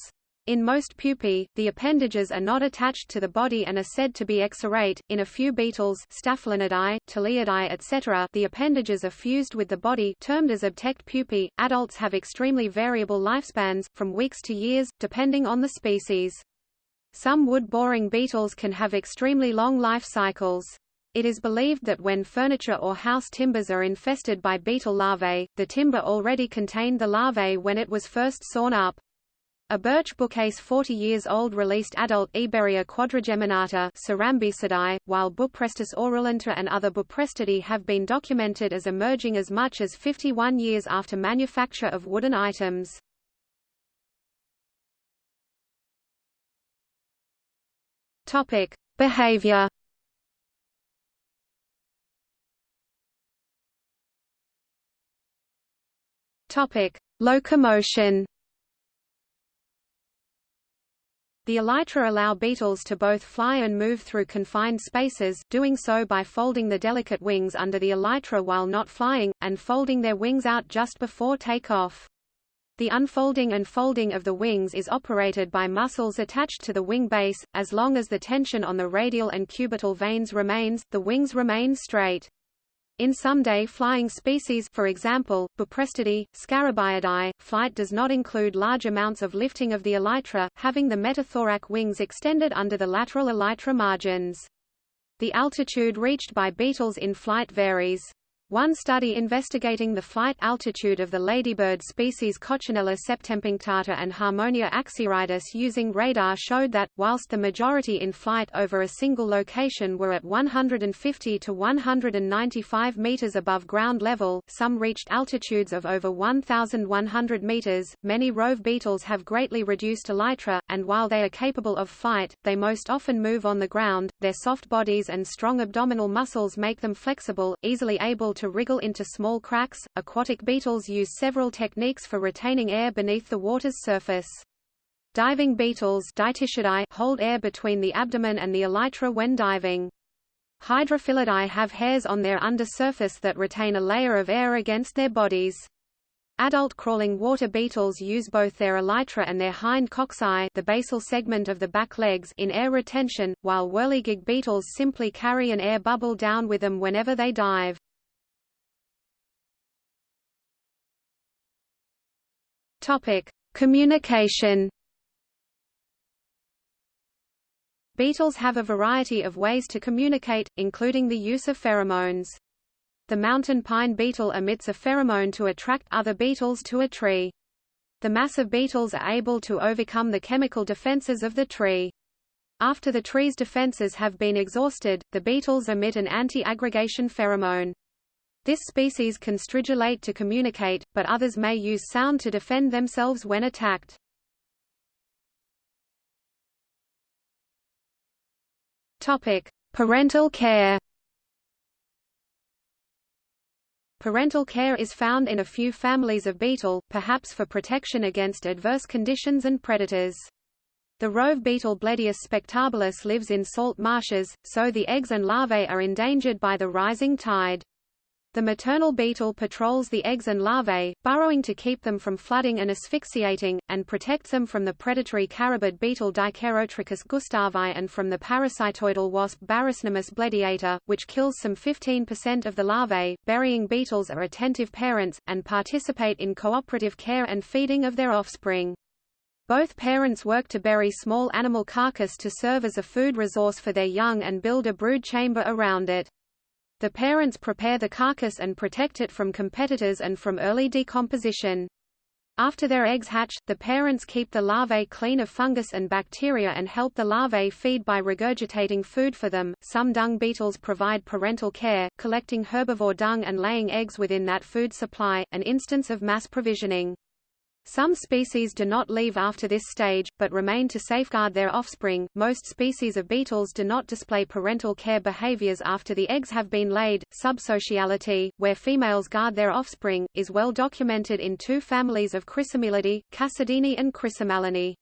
In most pupae, the appendages are not attached to the body and are said to be exarate. In a few beetles, Staphylinidae, Ptiliidae, etc., the appendages are fused with the body, termed as obtect pupae. Adults have extremely variable lifespans, from weeks to years, depending on the species. Some wood-boring beetles can have extremely long life cycles. It is believed that when furniture or house timbers are infested by beetle larvae, the timber already contained the larvae when it was first sawn up. A birch bookcase 40 years old released adult Eburia quadrigeminata Cerambycidae, while Buprestis aurulenta and other Buprestidae have been documented as emerging as much as 51 years after manufacture of wooden items. Topic: Behavior. Topic: Locomotion. The elytra allow beetles to both fly and move through confined spaces, doing so by folding the delicate wings under the elytra while not flying, and folding their wings out just before takeoff. The unfolding and folding of the wings is operated by muscles attached to the wing base. As long as the tension on the radial and cubital veins remains, the wings remain straight. In some day-flying species for example, Buprestidae, Scarabaeidae, flight does not include large amounts of lifting of the elytra, having the metathorac wings extended under the lateral elytra margins. The altitude reached by beetles in flight varies. One study investigating the flight altitude of the ladybird species Coccinella septempunctata and Harmonia axyridis using radar showed that, whilst the majority in flight over a single location were at 150 to 195 meters above ground level, some reached altitudes of over 1,100 meters. Many rove beetles have greatly reduced elytra, and while they are capable of flight, they most often move on the ground. Their soft bodies and strong abdominal muscles make them flexible, easily able to to wriggle into small cracks. Aquatic beetles use several techniques for retaining air beneath the water's surface. Diving beetles hold air between the abdomen and the elytra when diving. Hydrophilidae have hairs on their undersurface that retain a layer of air against their bodies. Adult crawling water beetles use both their elytra and their hind coxae the basal segment of the back legs in air retention, while whirligig beetles simply carry an air bubble down with them whenever they dive. Topic: Communication. Beetles have a variety of ways to communicate, including the use of pheromones. The mountain pine beetle emits a pheromone to attract other beetles to a tree. The mass of beetles are able to overcome the chemical defenses of the tree. After the tree's defenses have been exhausted, the beetles emit an anti-aggregation pheromone. This species can stridulate to communicate, but others may use sound to defend themselves when attacked. Topic: Parental care. Parental care is found in a few families of beetle, perhaps for protection against adverse conditions and predators. The rove beetle Bledius spectabilis lives in salt marshes, so the eggs and larvae are endangered by the rising tide. The maternal beetle patrols the eggs and larvae, burrowing to keep them from flooding and asphyxiating, and protects them from the predatory carabid beetle Dicheirotrichus gustavii and from the parasitoidal wasp Barycnemis blediator, which kills some 15% of the larvae. Burying beetles are attentive parents, and participate in cooperative care and feeding of their offspring. Both parents work to bury small animal carcass to serve as a food resource for their young and build a brood chamber around it. The parents prepare the carcass and protect it from competitors and from early decomposition. After their eggs hatch, the parents keep the larvae clean of fungus and bacteria and help the larvae feed by regurgitating food for them. Some dung beetles provide parental care, collecting herbivore dung and laying eggs within that food supply, an instance of mass provisioning. Some species do not leave after this stage, but remain to safeguard their offspring. Most species of beetles do not display parental care behaviors after the eggs have been laid. Subsociality, where females guard their offspring, is well documented in two families of Chrysomelidae, Cassidinae and Chrysomelinae.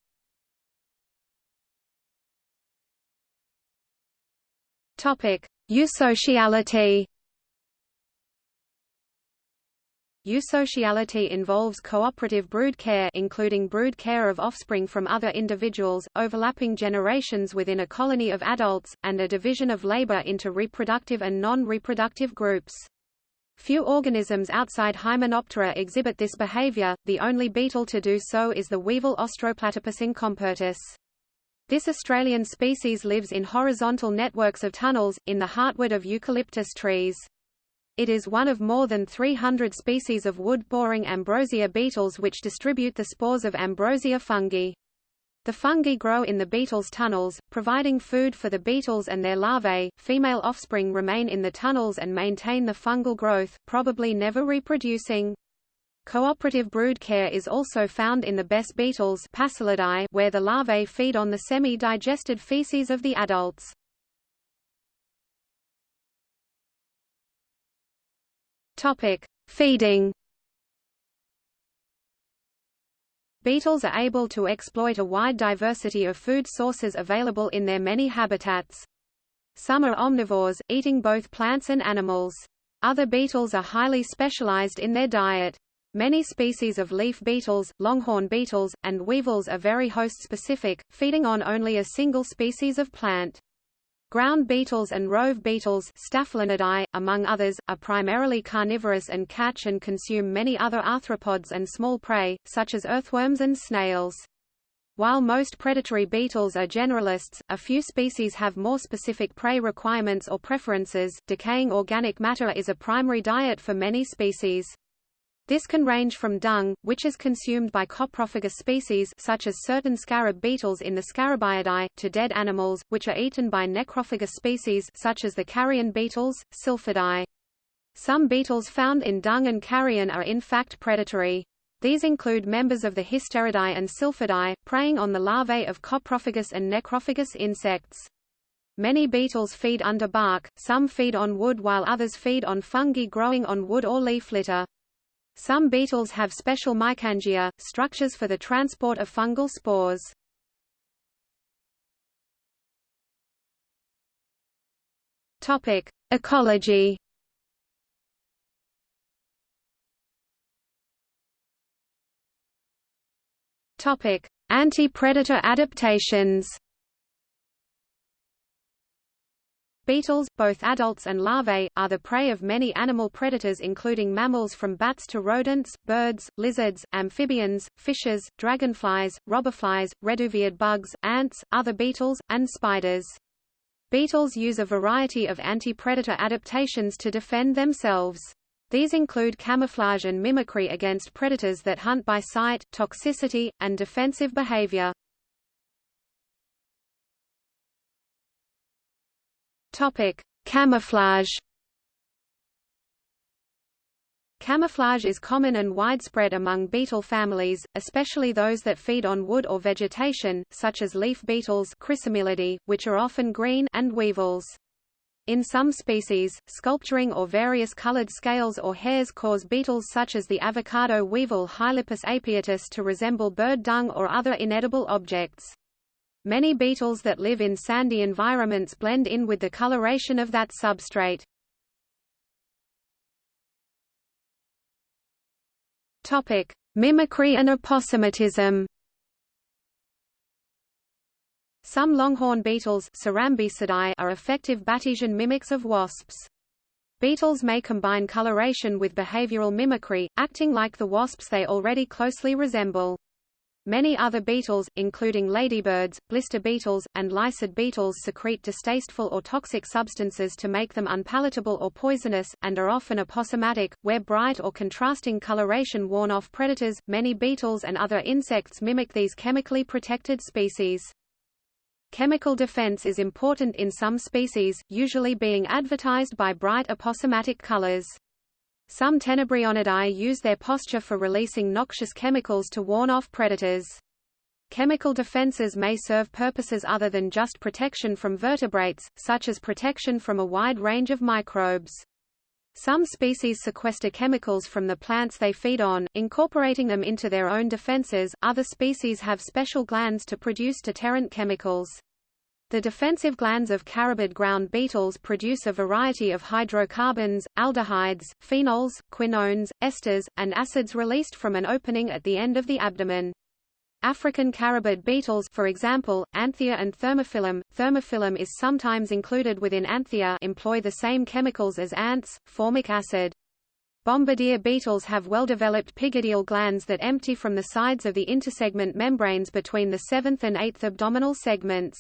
Topic: Eusociality. Eusociality involves cooperative brood care including brood care of offspring from other individuals, overlapping generations within a colony of adults, and a division of labor into reproductive and non-reproductive groups. Few organisms outside Hymenoptera exhibit this behavior, the only beetle to do so is the weevil Austroplatypus incompertus. This Australian species lives in horizontal networks of tunnels, in the heartwood of eucalyptus trees. It is one of more than 300 species of wood-boring ambrosia beetles which distribute the spores of ambrosia fungi. The fungi grow in the beetles' tunnels, providing food for the beetles and their larvae. Female offspring remain in the tunnels and maintain the fungal growth, probably never reproducing. Cooperative brood care is also found in the bess beetles where the larvae feed on the semi-digested feces of the adults. Topic: Feeding. Beetles are able to exploit a wide diversity of food sources available in their many habitats. Some are omnivores, eating both plants and animals. Other beetles are highly specialized in their diet. Many species of leaf beetles, longhorn beetles, and weevils are very host-specific, feeding on only a single species of plant. Ground beetles and rove beetles among others, are primarily carnivorous and catch and consume many other arthropods and small prey, such as earthworms and snails. While most predatory beetles are generalists, a few species have more specific prey requirements or preferences. Decaying organic matter is a primary diet for many species. This can range from dung, which is consumed by coprophagous species such as certain scarab beetles in the Scarabaeidae, to dead animals, which are eaten by necrophagous species such as the carrion beetles, Silphidae. Some beetles found in dung and carrion are in fact predatory. These include members of the Hysteridae and Silphidae, preying on the larvae of coprophagous and necrophagous insects. Many beetles feed under bark, some feed on wood while others feed on fungi growing on wood or leaf litter. Some beetles have special mycangia, structures for the transport of fungal spores. Topic: Ecology. Topic: Anti-predator adaptations. Beetles, both adults and larvae, are the prey of many animal predators including mammals from bats to rodents, birds, lizards, amphibians, fishes, dragonflies, robberflies, reduviid bugs, ants, other beetles, and spiders. Beetles use a variety of anti-predator adaptations to defend themselves. These include camouflage and mimicry against predators that hunt by sight, toxicity, and defensive behavior. Topic: Camouflage. Camouflage is common and widespread among beetle families, especially those that feed on wood or vegetation, such as leaf beetles which are often green and weevils. In some species, sculpturing or various colored scales or hairs cause beetles such as the avocado weevil Heilipus apiatus to resemble bird dung or other inedible objects. Many beetles that live in sandy environments blend in with the coloration of that substrate. Topic: Mimicry and aposematism. Some longhorn beetles are effective Batesian mimics of wasps. Beetles may combine coloration with behavioral mimicry, acting like the wasps they already closely resemble. Many other beetles, including ladybirds, blister beetles, and lycid beetles secrete distasteful or toxic substances to make them unpalatable or poisonous, and are often aposematic, where bright or contrasting coloration warn off predators. Many beetles and other insects mimic these chemically protected species. Chemical defense is important in some species, usually being advertised by bright aposematic colors. Some Tenebrionidae use their posture for releasing noxious chemicals to warn off predators. Chemical defenses may serve purposes other than just protection from vertebrates, such as protection from a wide range of microbes. Some species sequester chemicals from the plants they feed on, incorporating them into their own defenses, other species have special glands to produce deterrent chemicals. The defensive glands of carabid ground beetles produce a variety of hydrocarbons, aldehydes, phenols, quinones, esters, and acids released from an opening at the end of the abdomen. African carabid beetles for example, Anthia and Thermophilum, Thermophilum is sometimes included within Anthia employ the same chemicals as ants, formic acid. Bombardier beetles have well-developed pygidial glands that empty from the sides of the intersegment membranes between the seventh and eighth abdominal segments.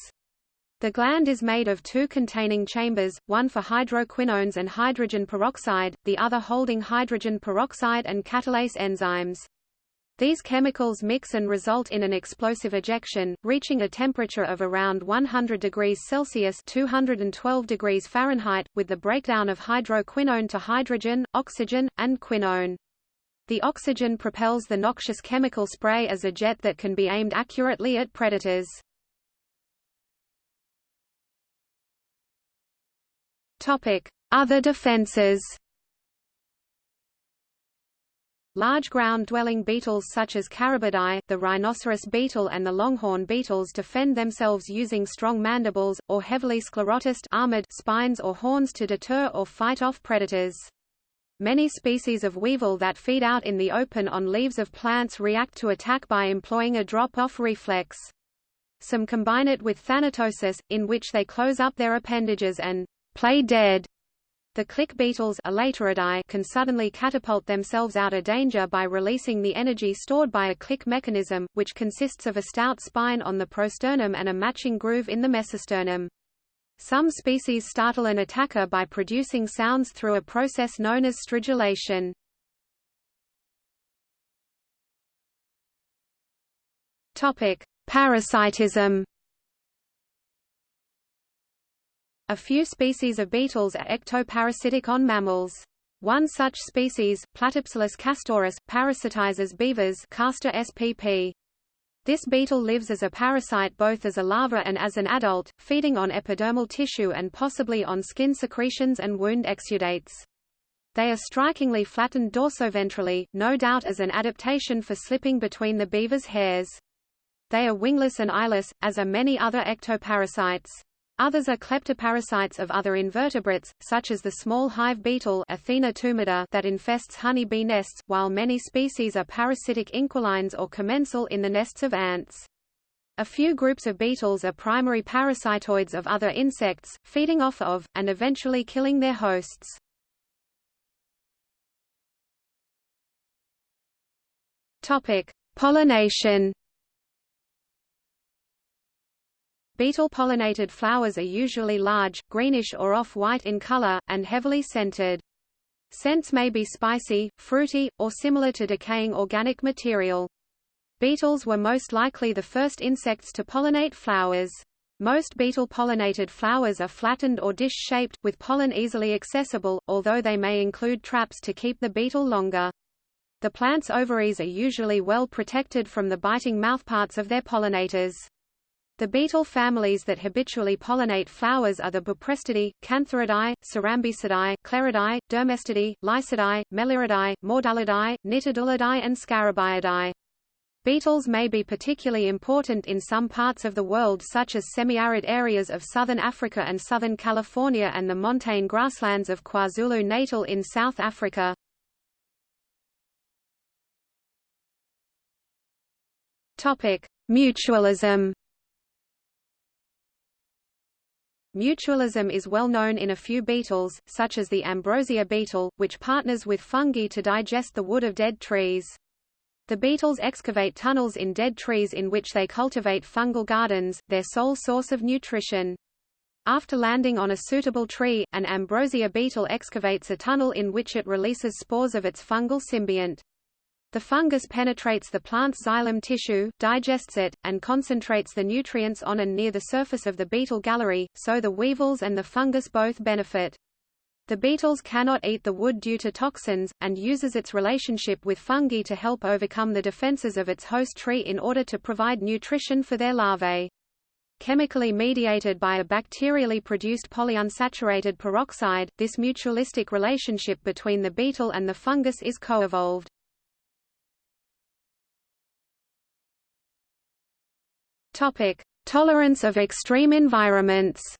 The gland is made of two containing chambers, one for hydroquinones and hydrogen peroxide, the other holding hydrogen peroxide and catalase enzymes. These chemicals mix and result in an explosive ejection, reaching a temperature of around 100 degrees Celsius 212 degrees Fahrenheit, with the breakdown of hydroquinone to hydrogen, oxygen, and quinone. The oxygen propels the noxious chemical spray as a jet that can be aimed accurately at predators. Other defenses. Large ground-dwelling beetles such as Carabidae, the rhinoceros beetle and the longhorn beetles defend themselves using strong mandibles, or heavily sclerotized armored spines or horns to deter or fight off predators. Many species of weevil that feed out in the open on leaves of plants react to attack by employing a drop-off reflex. Some combine it with thanatosis, in which they close up their appendages and play dead. The click beetles can suddenly catapult themselves out of danger by releasing the energy stored by a click mechanism, which consists of a stout spine on the prosternum and a matching groove in the mesosternum. Some species startle an attacker by producing sounds through a process known as stridulation. Topic: Parasitism. A few species of beetles are ectoparasitic on mammals. One such species, Platypsyllus castoris, parasitizes beavers Castor spp. This beetle lives as a parasite both as a larva and as an adult, feeding on epidermal tissue and possibly on skin secretions and wound exudates. They are strikingly flattened dorsoventrally, no doubt as an adaptation for slipping between the beaver's hairs. They are wingless and eyeless, as are many other ectoparasites. Others are kleptoparasites of other invertebrates, such as the small hive beetle Aethina tumida that infests honey bee nests, while many species are parasitic inquilines or commensal in the nests of ants. A few groups of beetles are primary parasitoids of other insects, feeding off of, and eventually killing their hosts. Pollination. Beetle-pollinated flowers are usually large, greenish or off-white in color, and heavily scented. Scents may be spicy, fruity, or similar to decaying organic material. Beetles were most likely the first insects to pollinate flowers. Most beetle-pollinated flowers are flattened or dish-shaped, with pollen easily accessible, although they may include traps to keep the beetle longer. The plant's ovaries are usually well protected from the biting mouthparts of their pollinators. The beetle families that habitually pollinate flowers are the Buprestidae, Cantharidae, Cerambycidae, Cleridae, Dermestidae, Lycidae, Melyridae, Mordellidae, Nitidulidae and Scarabaeidae. Beetles may be particularly important in some parts of the world such as semi-arid areas of southern Africa and southern California and the montane grasslands of KwaZulu-Natal in South Africa. Mutualism Mutualism is well known in a few beetles, such as the ambrosia beetle, which partners with fungi to digest the wood of dead trees. The beetles excavate tunnels in dead trees in which they cultivate fungal gardens, their sole source of nutrition. After landing on a suitable tree, an ambrosia beetle excavates a tunnel in which it releases spores of its fungal symbiont. The fungus penetrates the plant's xylem tissue, digests it, and concentrates the nutrients on and near the surface of the beetle gallery, so the weevils and the fungus both benefit. The beetles cannot eat the wood due to toxins, and uses its relationship with fungi to help overcome the defenses of its host tree in order to provide nutrition for their larvae. Chemically mediated by a bacterially produced polyunsaturated peroxide, this mutualistic relationship between the beetle and the fungus is coevolved. Topic: Tolerance of extreme environments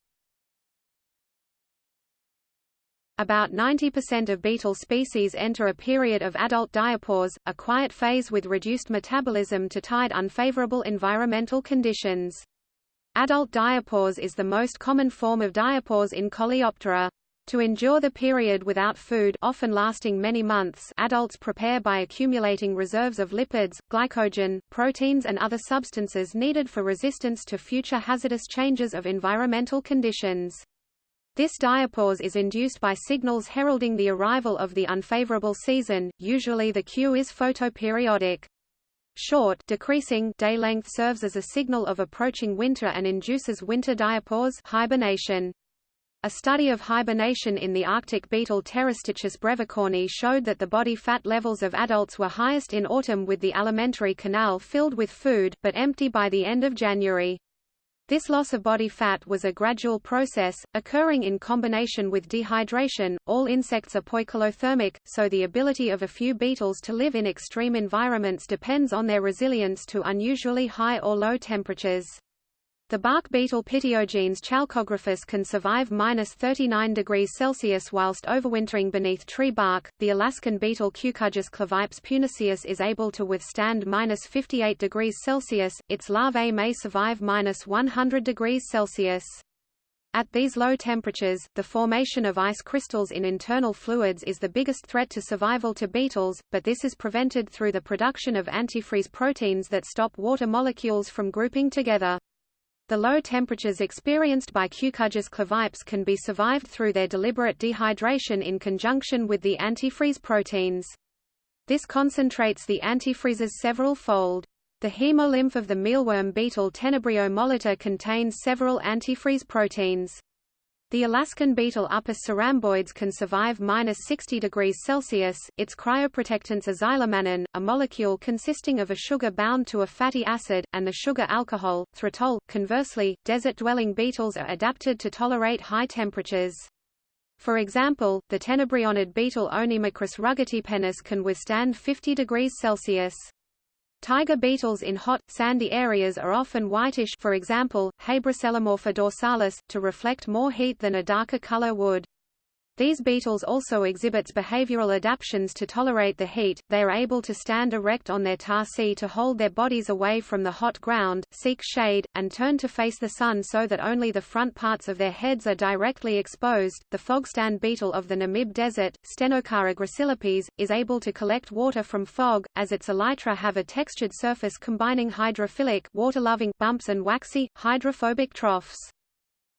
About 90% of beetle species enter a period of adult diapause, a quiet phase with reduced metabolism to tide unfavorable environmental conditions. Adult diapause is the most common form of diapause in Coleoptera. To endure the period without food often lasting many months adults prepare by accumulating reserves of lipids, glycogen, proteins and other substances needed for resistance to future hazardous changes of environmental conditions. This diapause is induced by signals heralding the arrival of the unfavorable season, usually the cue is photoperiodic. Short decreasing day length serves as a signal of approaching winter and induces winter diapause hibernation. A study of hibernation in the Arctic beetle Pterostichus brevicorni showed that the body fat levels of adults were highest in autumn with the alimentary canal filled with food, but empty by the end of January. This loss of body fat was a gradual process, occurring in combination with dehydration. All insects are poikilothermic, so the ability of a few beetles to live in extreme environments depends on their resilience to unusually high or low temperatures. The bark beetle Pityogenes chalcographus can survive minus 39 degrees Celsius whilst overwintering beneath tree bark. The Alaskan beetle Cucujus clavipes puniceus is able to withstand minus 58 degrees Celsius. Its larvae may survive minus 100 degrees Celsius. At these low temperatures, the formation of ice crystals in internal fluids is the biggest threat to survival to beetles, but this is prevented through the production of antifreeze proteins that stop water molecules from grouping together. The low temperatures experienced by Cucujus clavipes can be survived through their deliberate dehydration in conjunction with the antifreeze proteins. This concentrates the antifreezes several fold. The hemolymph of the mealworm beetle Tenebrio molitor contains several antifreeze proteins. The Alaskan beetle Upis ceramboides can survive minus 60 degrees Celsius. Its cryoprotectants are xylomannan, a molecule consisting of a sugar bound to a fatty acid, and the sugar alcohol, threitol. Conversely, desert-dwelling beetles are adapted to tolerate high temperatures. For example, the tenebrionid beetle Onymacris rugatipennis can withstand 50 degrees Celsius. Tiger beetles in hot, sandy areas are often whitish for example, Habroscelimorpha dorsalis, to reflect more heat than a darker color would. These beetles also exhibits behavioral adaptations to tolerate the heat, they are able to stand erect on their tarsi to hold their bodies away from the hot ground, seek shade, and turn to face the sun so that only the front parts of their heads are directly exposed. The fogstand beetle of the Namib Desert, Stenocara gracilis, is able to collect water from fog, as its elytra have a textured surface combining hydrophilic water-loving bumps and waxy, hydrophobic troughs.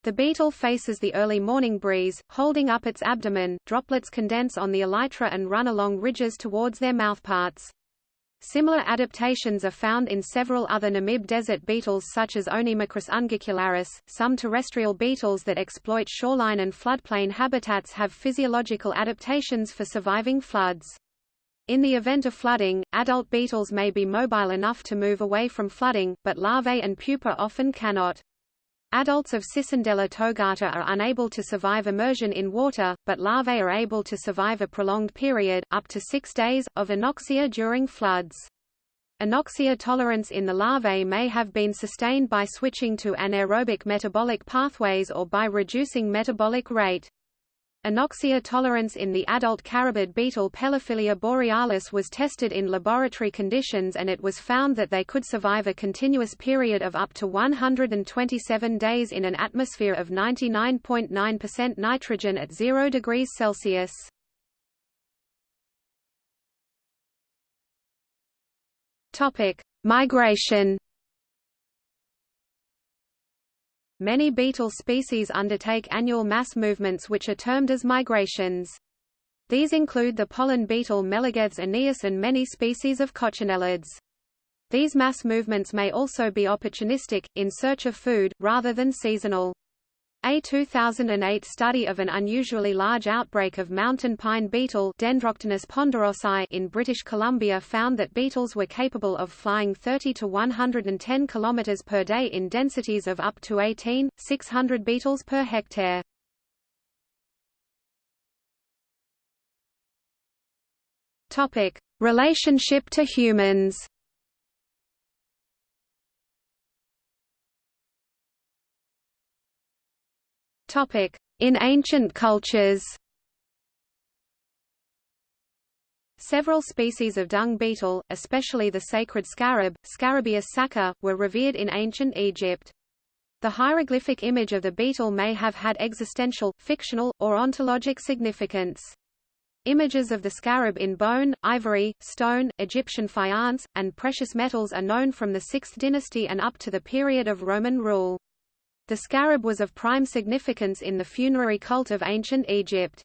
The beetle faces the early morning breeze, holding up its abdomen, droplets condense on the elytra and run along ridges towards their mouthparts. Similar adaptations are found in several other Namib desert beetles such as Onymacris unguicularis. Some terrestrial beetles that exploit shoreline and floodplain habitats have physiological adaptations for surviving floods. In the event of flooding, adult beetles may be mobile enough to move away from flooding, but larvae and pupa often cannot. Adults of Cicindela togata are unable to survive immersion in water, but larvae are able to survive a prolonged period, up to six days, of anoxia during floods. Anoxia tolerance in the larvae may have been sustained by switching to anaerobic metabolic pathways or by reducing metabolic rate. Anoxia tolerance in the adult carabid beetle Pelophilia borealis was tested in laboratory conditions and it was found that they could survive a continuous period of up to 127 days in an atmosphere of 99.9% nitrogen at 0 degrees Celsius. Migration Many beetle species undertake annual mass movements which are termed as migrations. These include the pollen beetle Meligethes aeneus and many species of coccinellids. These mass movements may also be opportunistic, in search of food, rather than seasonal. A 2008 study of an unusually large outbreak of mountain pine beetle ponderosae in British Columbia found that beetles were capable of flying 30 to 110 km per day in densities of up to 18, 600 beetles per hectare. Relationship to humans. In ancient cultures. Several species of dung beetle, especially the sacred scarab, Scarabaeus sacer, were revered in ancient Egypt. The hieroglyphic image of the beetle may have had existential, fictional, or ontologic significance. Images of the scarab in bone, ivory, stone, Egyptian faience, and precious metals are known from the 6th dynasty and up to the period of Roman rule. The scarab was of prime significance in the funerary cult of ancient Egypt.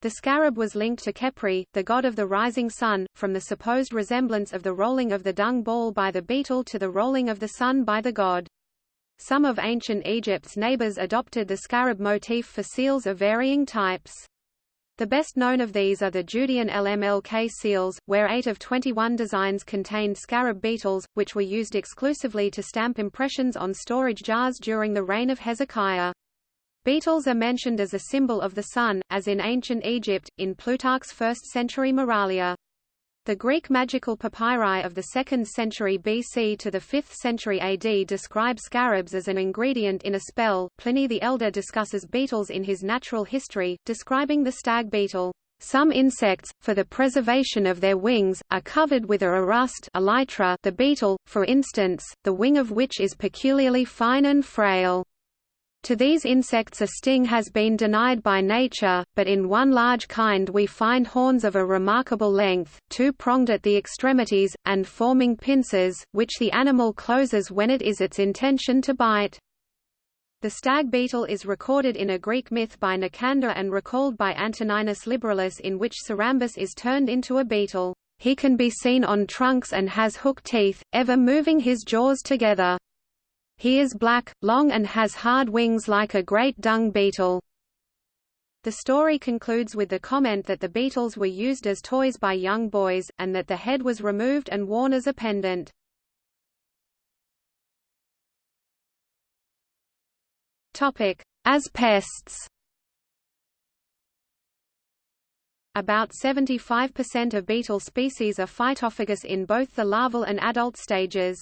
The scarab was linked to Khepri, the god of the rising sun, from the supposed resemblance of the rolling of the dung ball by the beetle to the rolling of the sun by the god. Some of ancient Egypt's neighbors adopted the scarab motif for seals of varying types. The best known of these are the Judean LMLK seals, where 8 of 21 designs contained scarab beetles, which were used exclusively to stamp impressions on storage jars during the reign of Hezekiah. Beetles are mentioned as a symbol of the sun, as in ancient Egypt, in Plutarch's 1st-century Moralia. The Greek magical papyri of the 2nd century BC to the 5th century AD describe scarabs as an ingredient in a spell. Pliny the Elder discusses beetles in his Natural History, describing the stag beetle. Some insects, for the preservation of their wings, are covered with a rust elytra the beetle, for instance, the wing of which is peculiarly fine and frail. To these insects a sting has been denied by nature, but in one large kind we find horns of a remarkable length, two-pronged at the extremities, and forming pincers, which the animal closes when it is its intention to bite. The stag beetle is recorded in a Greek myth by Nicander and recalled by Antoninus Liberalis in which Cerambus is turned into a beetle. He can be seen on trunks and has hook teeth, ever moving his jaws together. He is black, long and has hard wings like a great dung beetle. The story concludes with the comment that the beetles were used as toys by young boys, and that the head was removed and worn as a pendant. As pests About 75% of beetle species are phytophagous in both the larval and adult stages.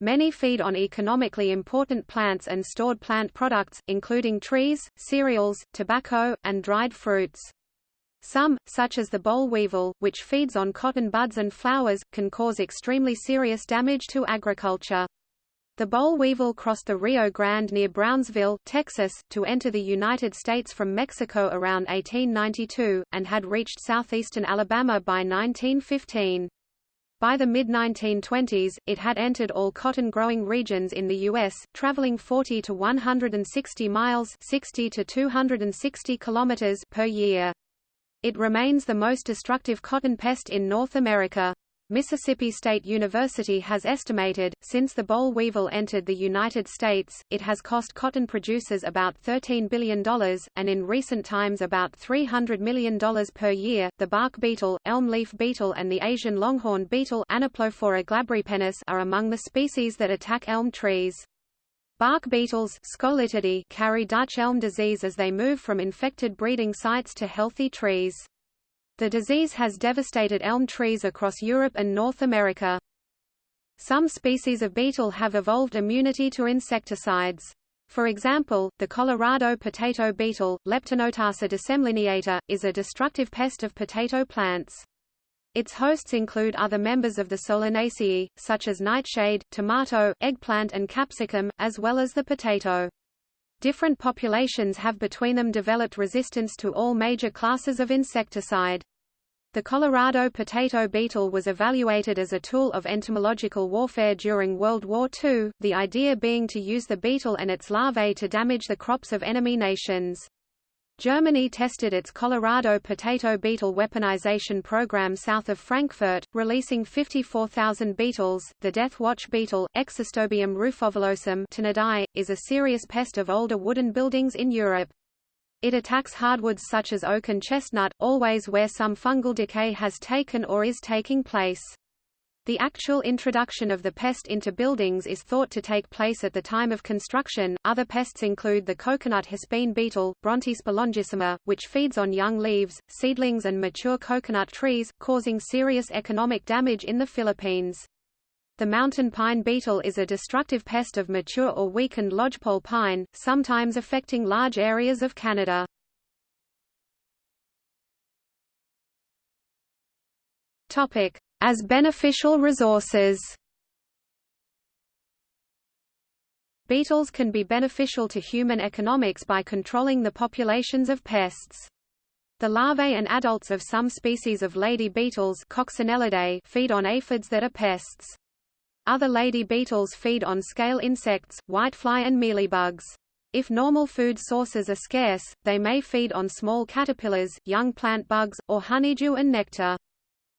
Many feed on economically important plants and stored plant products, including trees, cereals, tobacco, and dried fruits. Some, such as the boll weevil, which feeds on cotton buds and flowers, can cause extremely serious damage to agriculture. The boll weevil crossed the Rio Grande near Brownsville, Texas, to enter the United States from Mexico around 1892, and had reached southeastern Alabama by 1915. By the mid-1920s, it had entered all cotton-growing regions in the U.S., traveling 40 to 160 miles 60 to 260 kilometers per year. It remains the most destructive cotton pest in North America. Mississippi State University has estimated, since the boll weevil entered the United States, it has cost cotton producers about $13 billion, and in recent times about $300 million per year. The bark beetle, elm leaf beetle and the Asian longhorn beetle are among the species that attack elm trees. Bark beetles carry Dutch elm disease as they move from infected breeding sites to healthy trees. The disease has devastated elm trees across Europe and North America. Some species of beetle have evolved immunity to insecticides. For example, the Colorado potato beetle, Leptinotarsa decemlineata, is a destructive pest of potato plants. Its hosts include other members of the Solanaceae, such as nightshade, tomato, eggplant and capsicum, as well as the potato. Different populations have between them developed resistance to all major classes of insecticide. The Colorado potato beetle was evaluated as a tool of entomological warfare during World War II, the idea being to use the beetle and its larvae to damage the crops of enemy nations. Germany tested its Colorado potato beetle weaponization program south of Frankfurt, releasing 54,000 beetles. The death watch beetle, Xestobium rufovillosum Ptinidae, is a serious pest of older wooden buildings in Europe. It attacks hardwoods such as oak and chestnut, always where some fungal decay has taken or is taking place. The actual introduction of the pest into buildings is thought to take place at the time of construction. Other pests include the coconut hispine beetle, Brontispa longissima, which feeds on young leaves, seedlings and mature coconut trees, causing serious economic damage in the Philippines. The mountain pine beetle is a destructive pest of mature or weakened lodgepole pine, sometimes affecting large areas of Canada. As beneficial resources Beetles can be beneficial to human economics by controlling the populations of pests. The larvae and adults of some species of lady beetles feed on aphids that are pests. Other lady beetles feed on scale insects, whitefly and mealybugs. If normal food sources are scarce, they may feed on small caterpillars, young plant bugs, or honeydew and nectar.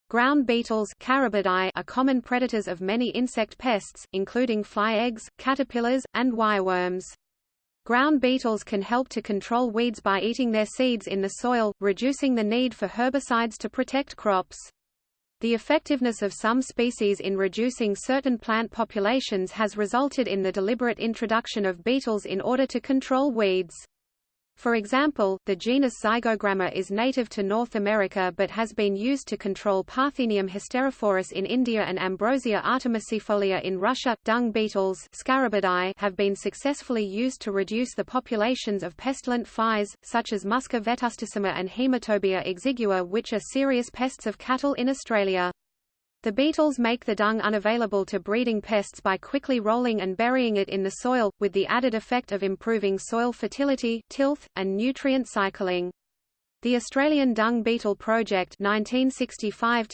Ground beetles are common predators of many insect pests, including fly eggs, caterpillars, and wireworms. Ground beetles can help to control weeds by eating their seeds in the soil, reducing the need for herbicides to protect crops. The effectiveness of some species in reducing certain plant populations has resulted in the deliberate introduction of beetles in order to control weeds. For example, the genus Zygogramma is native to North America but has been used to control Parthenium hysterophorus in India and Ambrosia artemisiifolia in Russia. Dung beetles have been successfully used to reduce the populations of pestilent flies, such as Musca vetustissima and Haematobia exigua which are serious pests of cattle in Australia. The beetles make the dung unavailable to breeding pests by quickly rolling and burying it in the soil, with the added effect of improving soil fertility, tilth, and nutrient cycling. The Australian Dung Beetle Project 1965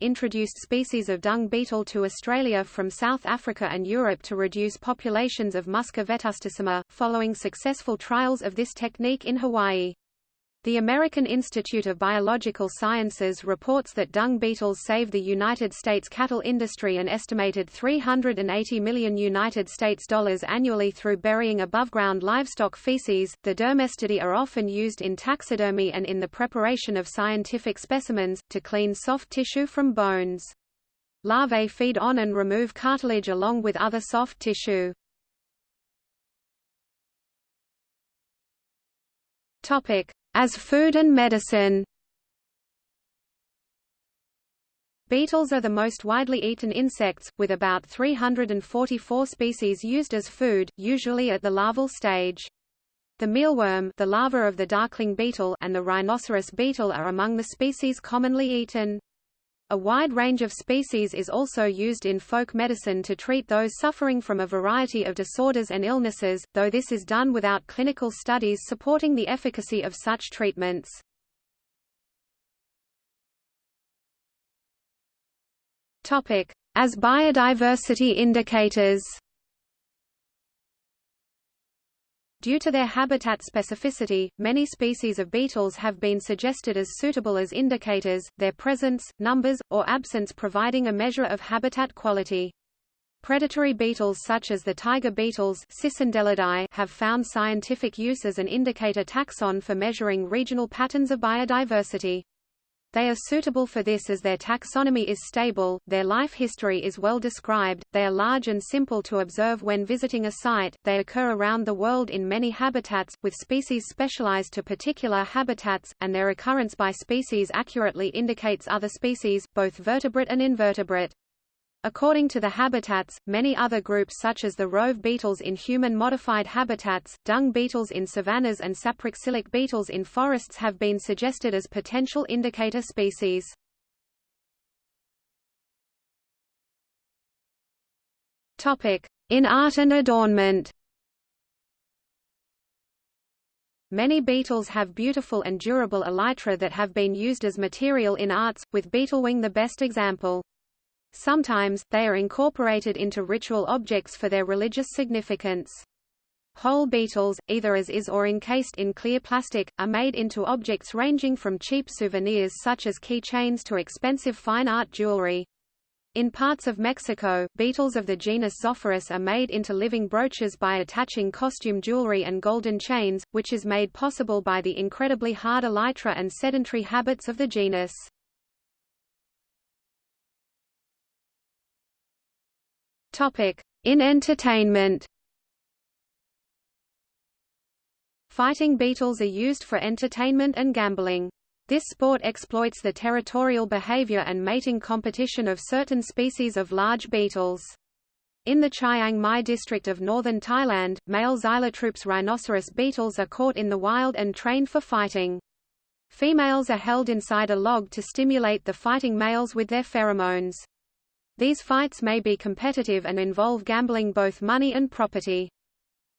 introduced species of dung beetle to Australia from South Africa and Europe to reduce populations of Musca vetustissima, following successful trials of this technique in Hawaii. The American Institute of Biological Sciences reports that dung beetles save the United States cattle industry an estimated 380 million United States dollars annually through burying above-ground livestock feces. The dermestidae are often used in taxidermy and in the preparation of scientific specimens, to clean soft tissue from bones. Larvae feed on and remove cartilage along with other soft tissue. Topic: as food and medicine Beetles are the most widely eaten insects, with about 344 species used as food, usually at the larval stage. The mealworm the larva of the darkling beetle and the rhinoceros beetle are among the species commonly eaten. A wide range of species is also used in folk medicine to treat those suffering from a variety of disorders and illnesses, though this is done without clinical studies supporting the efficacy of such treatments. As biodiversity indicators Due to their habitat specificity, many species of beetles have been suggested as suitable as indicators, their presence, numbers, or absence providing a measure of habitat quality. Predatory beetles such as the tiger beetles have found scientific use as an indicator taxon for measuring regional patterns of biodiversity. They are suitable for this as their taxonomy is stable, their life history is well described, they are large and simple to observe when visiting a site, they occur around the world in many habitats, with species specialized to particular habitats, and their occurrence by species accurately indicates other species, both vertebrate and invertebrate. According to the habitats, many other groups such as the rove beetles in human-modified habitats, dung beetles in savannas and saproxylic beetles in forests have been suggested as potential indicator species. In art and adornment Many beetles have beautiful and durable elytra that have been used as material in arts, with beetlewing the best example. Sometimes, they are incorporated into ritual objects for their religious significance. Whole beetles, either as is or encased in clear plastic, are made into objects ranging from cheap souvenirs such as key chains to expensive fine art jewelry. In parts of Mexico, beetles of the genus Zopherus are made into living brooches by attaching costume jewelry and golden chains, which is made possible by the incredibly hard elytra and sedentary habits of the genus. In entertainment Fighting beetles are used for entertainment and gambling. This sport exploits the territorial behavior and mating competition of certain species of large beetles. In the Chiang Mai district of northern Thailand, male Xylotrupes rhinoceros beetles are caught in the wild and trained for fighting. Females are held inside a log to stimulate the fighting males with their pheromones. These fights may be competitive and involve gambling both money and property.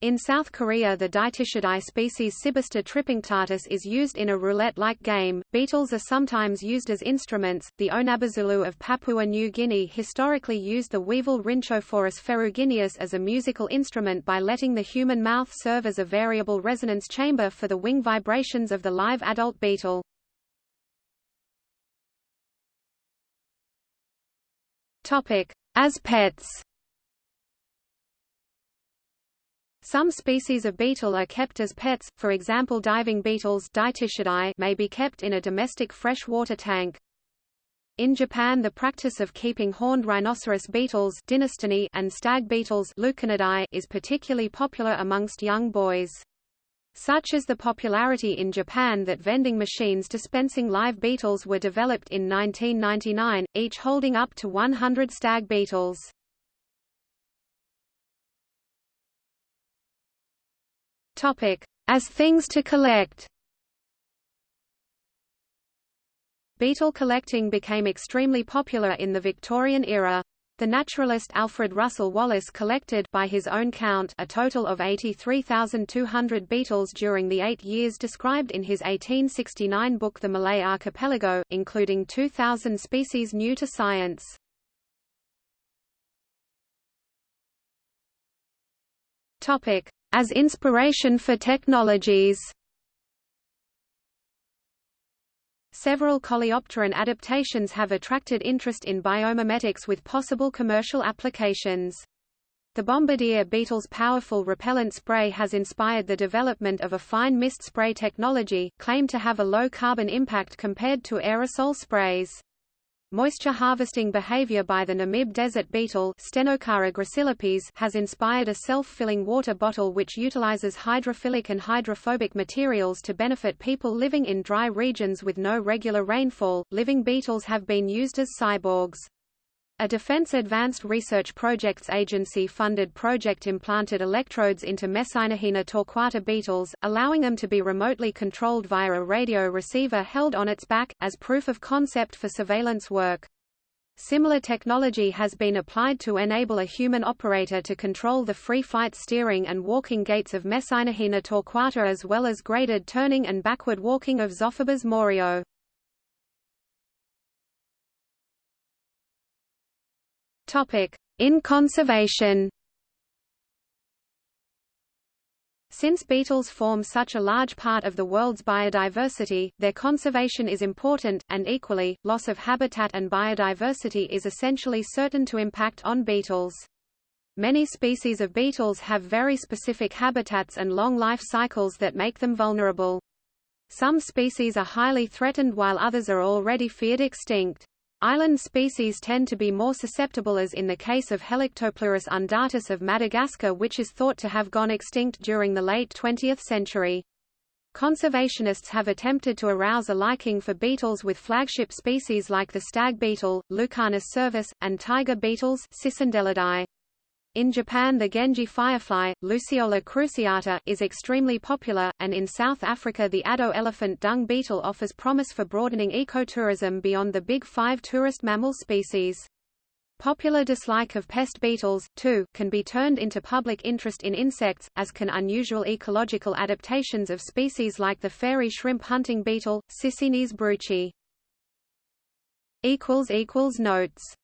In South Korea the Dytiscidae species Cybister tripunctatus is used in a roulette-like game. Beetles are sometimes used as instruments. The Onabasulu of Papua New Guinea historically used the weevil Rhynchophorus ferrugineus as a musical instrument by letting the human mouth serve as a variable resonance chamber for the wing vibrations of the live adult beetle. Topic: As pets. Some species of beetle are kept as pets, for example diving beetles may be kept in a domestic freshwater tank. In Japan the practice of keeping horned rhinoceros beetles and stag beetles is particularly popular amongst young boys. Such is the popularity in Japan that vending machines dispensing live beetles were developed in 1999, each holding up to 100 stag beetles. As things to collect. Beetle collecting became extremely popular in the Victorian era. The naturalist Alfred Russel Wallace collected by his own count a total of 83,200 beetles during the eight years described in his 1869 book The Malay Archipelago, including 2,000 species new to science. As inspiration for technologies. Several coleopteran adaptations have attracted interest in biomimetics with possible commercial applications. The bombardier beetle's powerful repellent spray has inspired the development of a fine mist spray technology, claimed to have a low carbon impact compared to aerosol sprays. Moisture harvesting behavior by the Namib desert beetle has inspired a self-filling water bottle which utilizes hydrophilic and hydrophobic materials to benefit people living in dry regions with no regular rainfall. Living beetles have been used as cyborgs. A Defense Advanced Research Projects Agency-funded project implanted electrodes into Mecynorhina torquata beetles, allowing them to be remotely controlled via a radio receiver held on its back, as proof of concept for surveillance work. Similar technology has been applied to enable a human operator to control the free flight steering and walking gaits of Mecynorhina torquata as well as graded turning and backward walking of Zophobos morio. In conservation Since beetles form such a large part of the world's biodiversity, their conservation is important, and equally, loss of habitat and biodiversity is essentially certain to impact on beetles. Many species of beetles have very specific habitats and long life cycles that make them vulnerable. Some species are highly threatened while others are already feared extinct. Island species tend to be more susceptible as in the case of Helictopleurus undatus of Madagascar which is thought to have gone extinct during the late 20th century. Conservationists have attempted to arouse a liking for beetles with flagship species like the stag beetle, Lucanus cervus, and tiger beetles Cicindelidae. In Japan the Genji firefly, Luciola cruciata, is extremely popular, and in South Africa the Addo elephant dung beetle offers promise for broadening ecotourism beyond the big five tourist mammal species. Popular dislike of pest beetles, too, can be turned into public interest in insects, as can unusual ecological adaptations of species like the fairy shrimp hunting beetle, Sicynes bruchi. Notes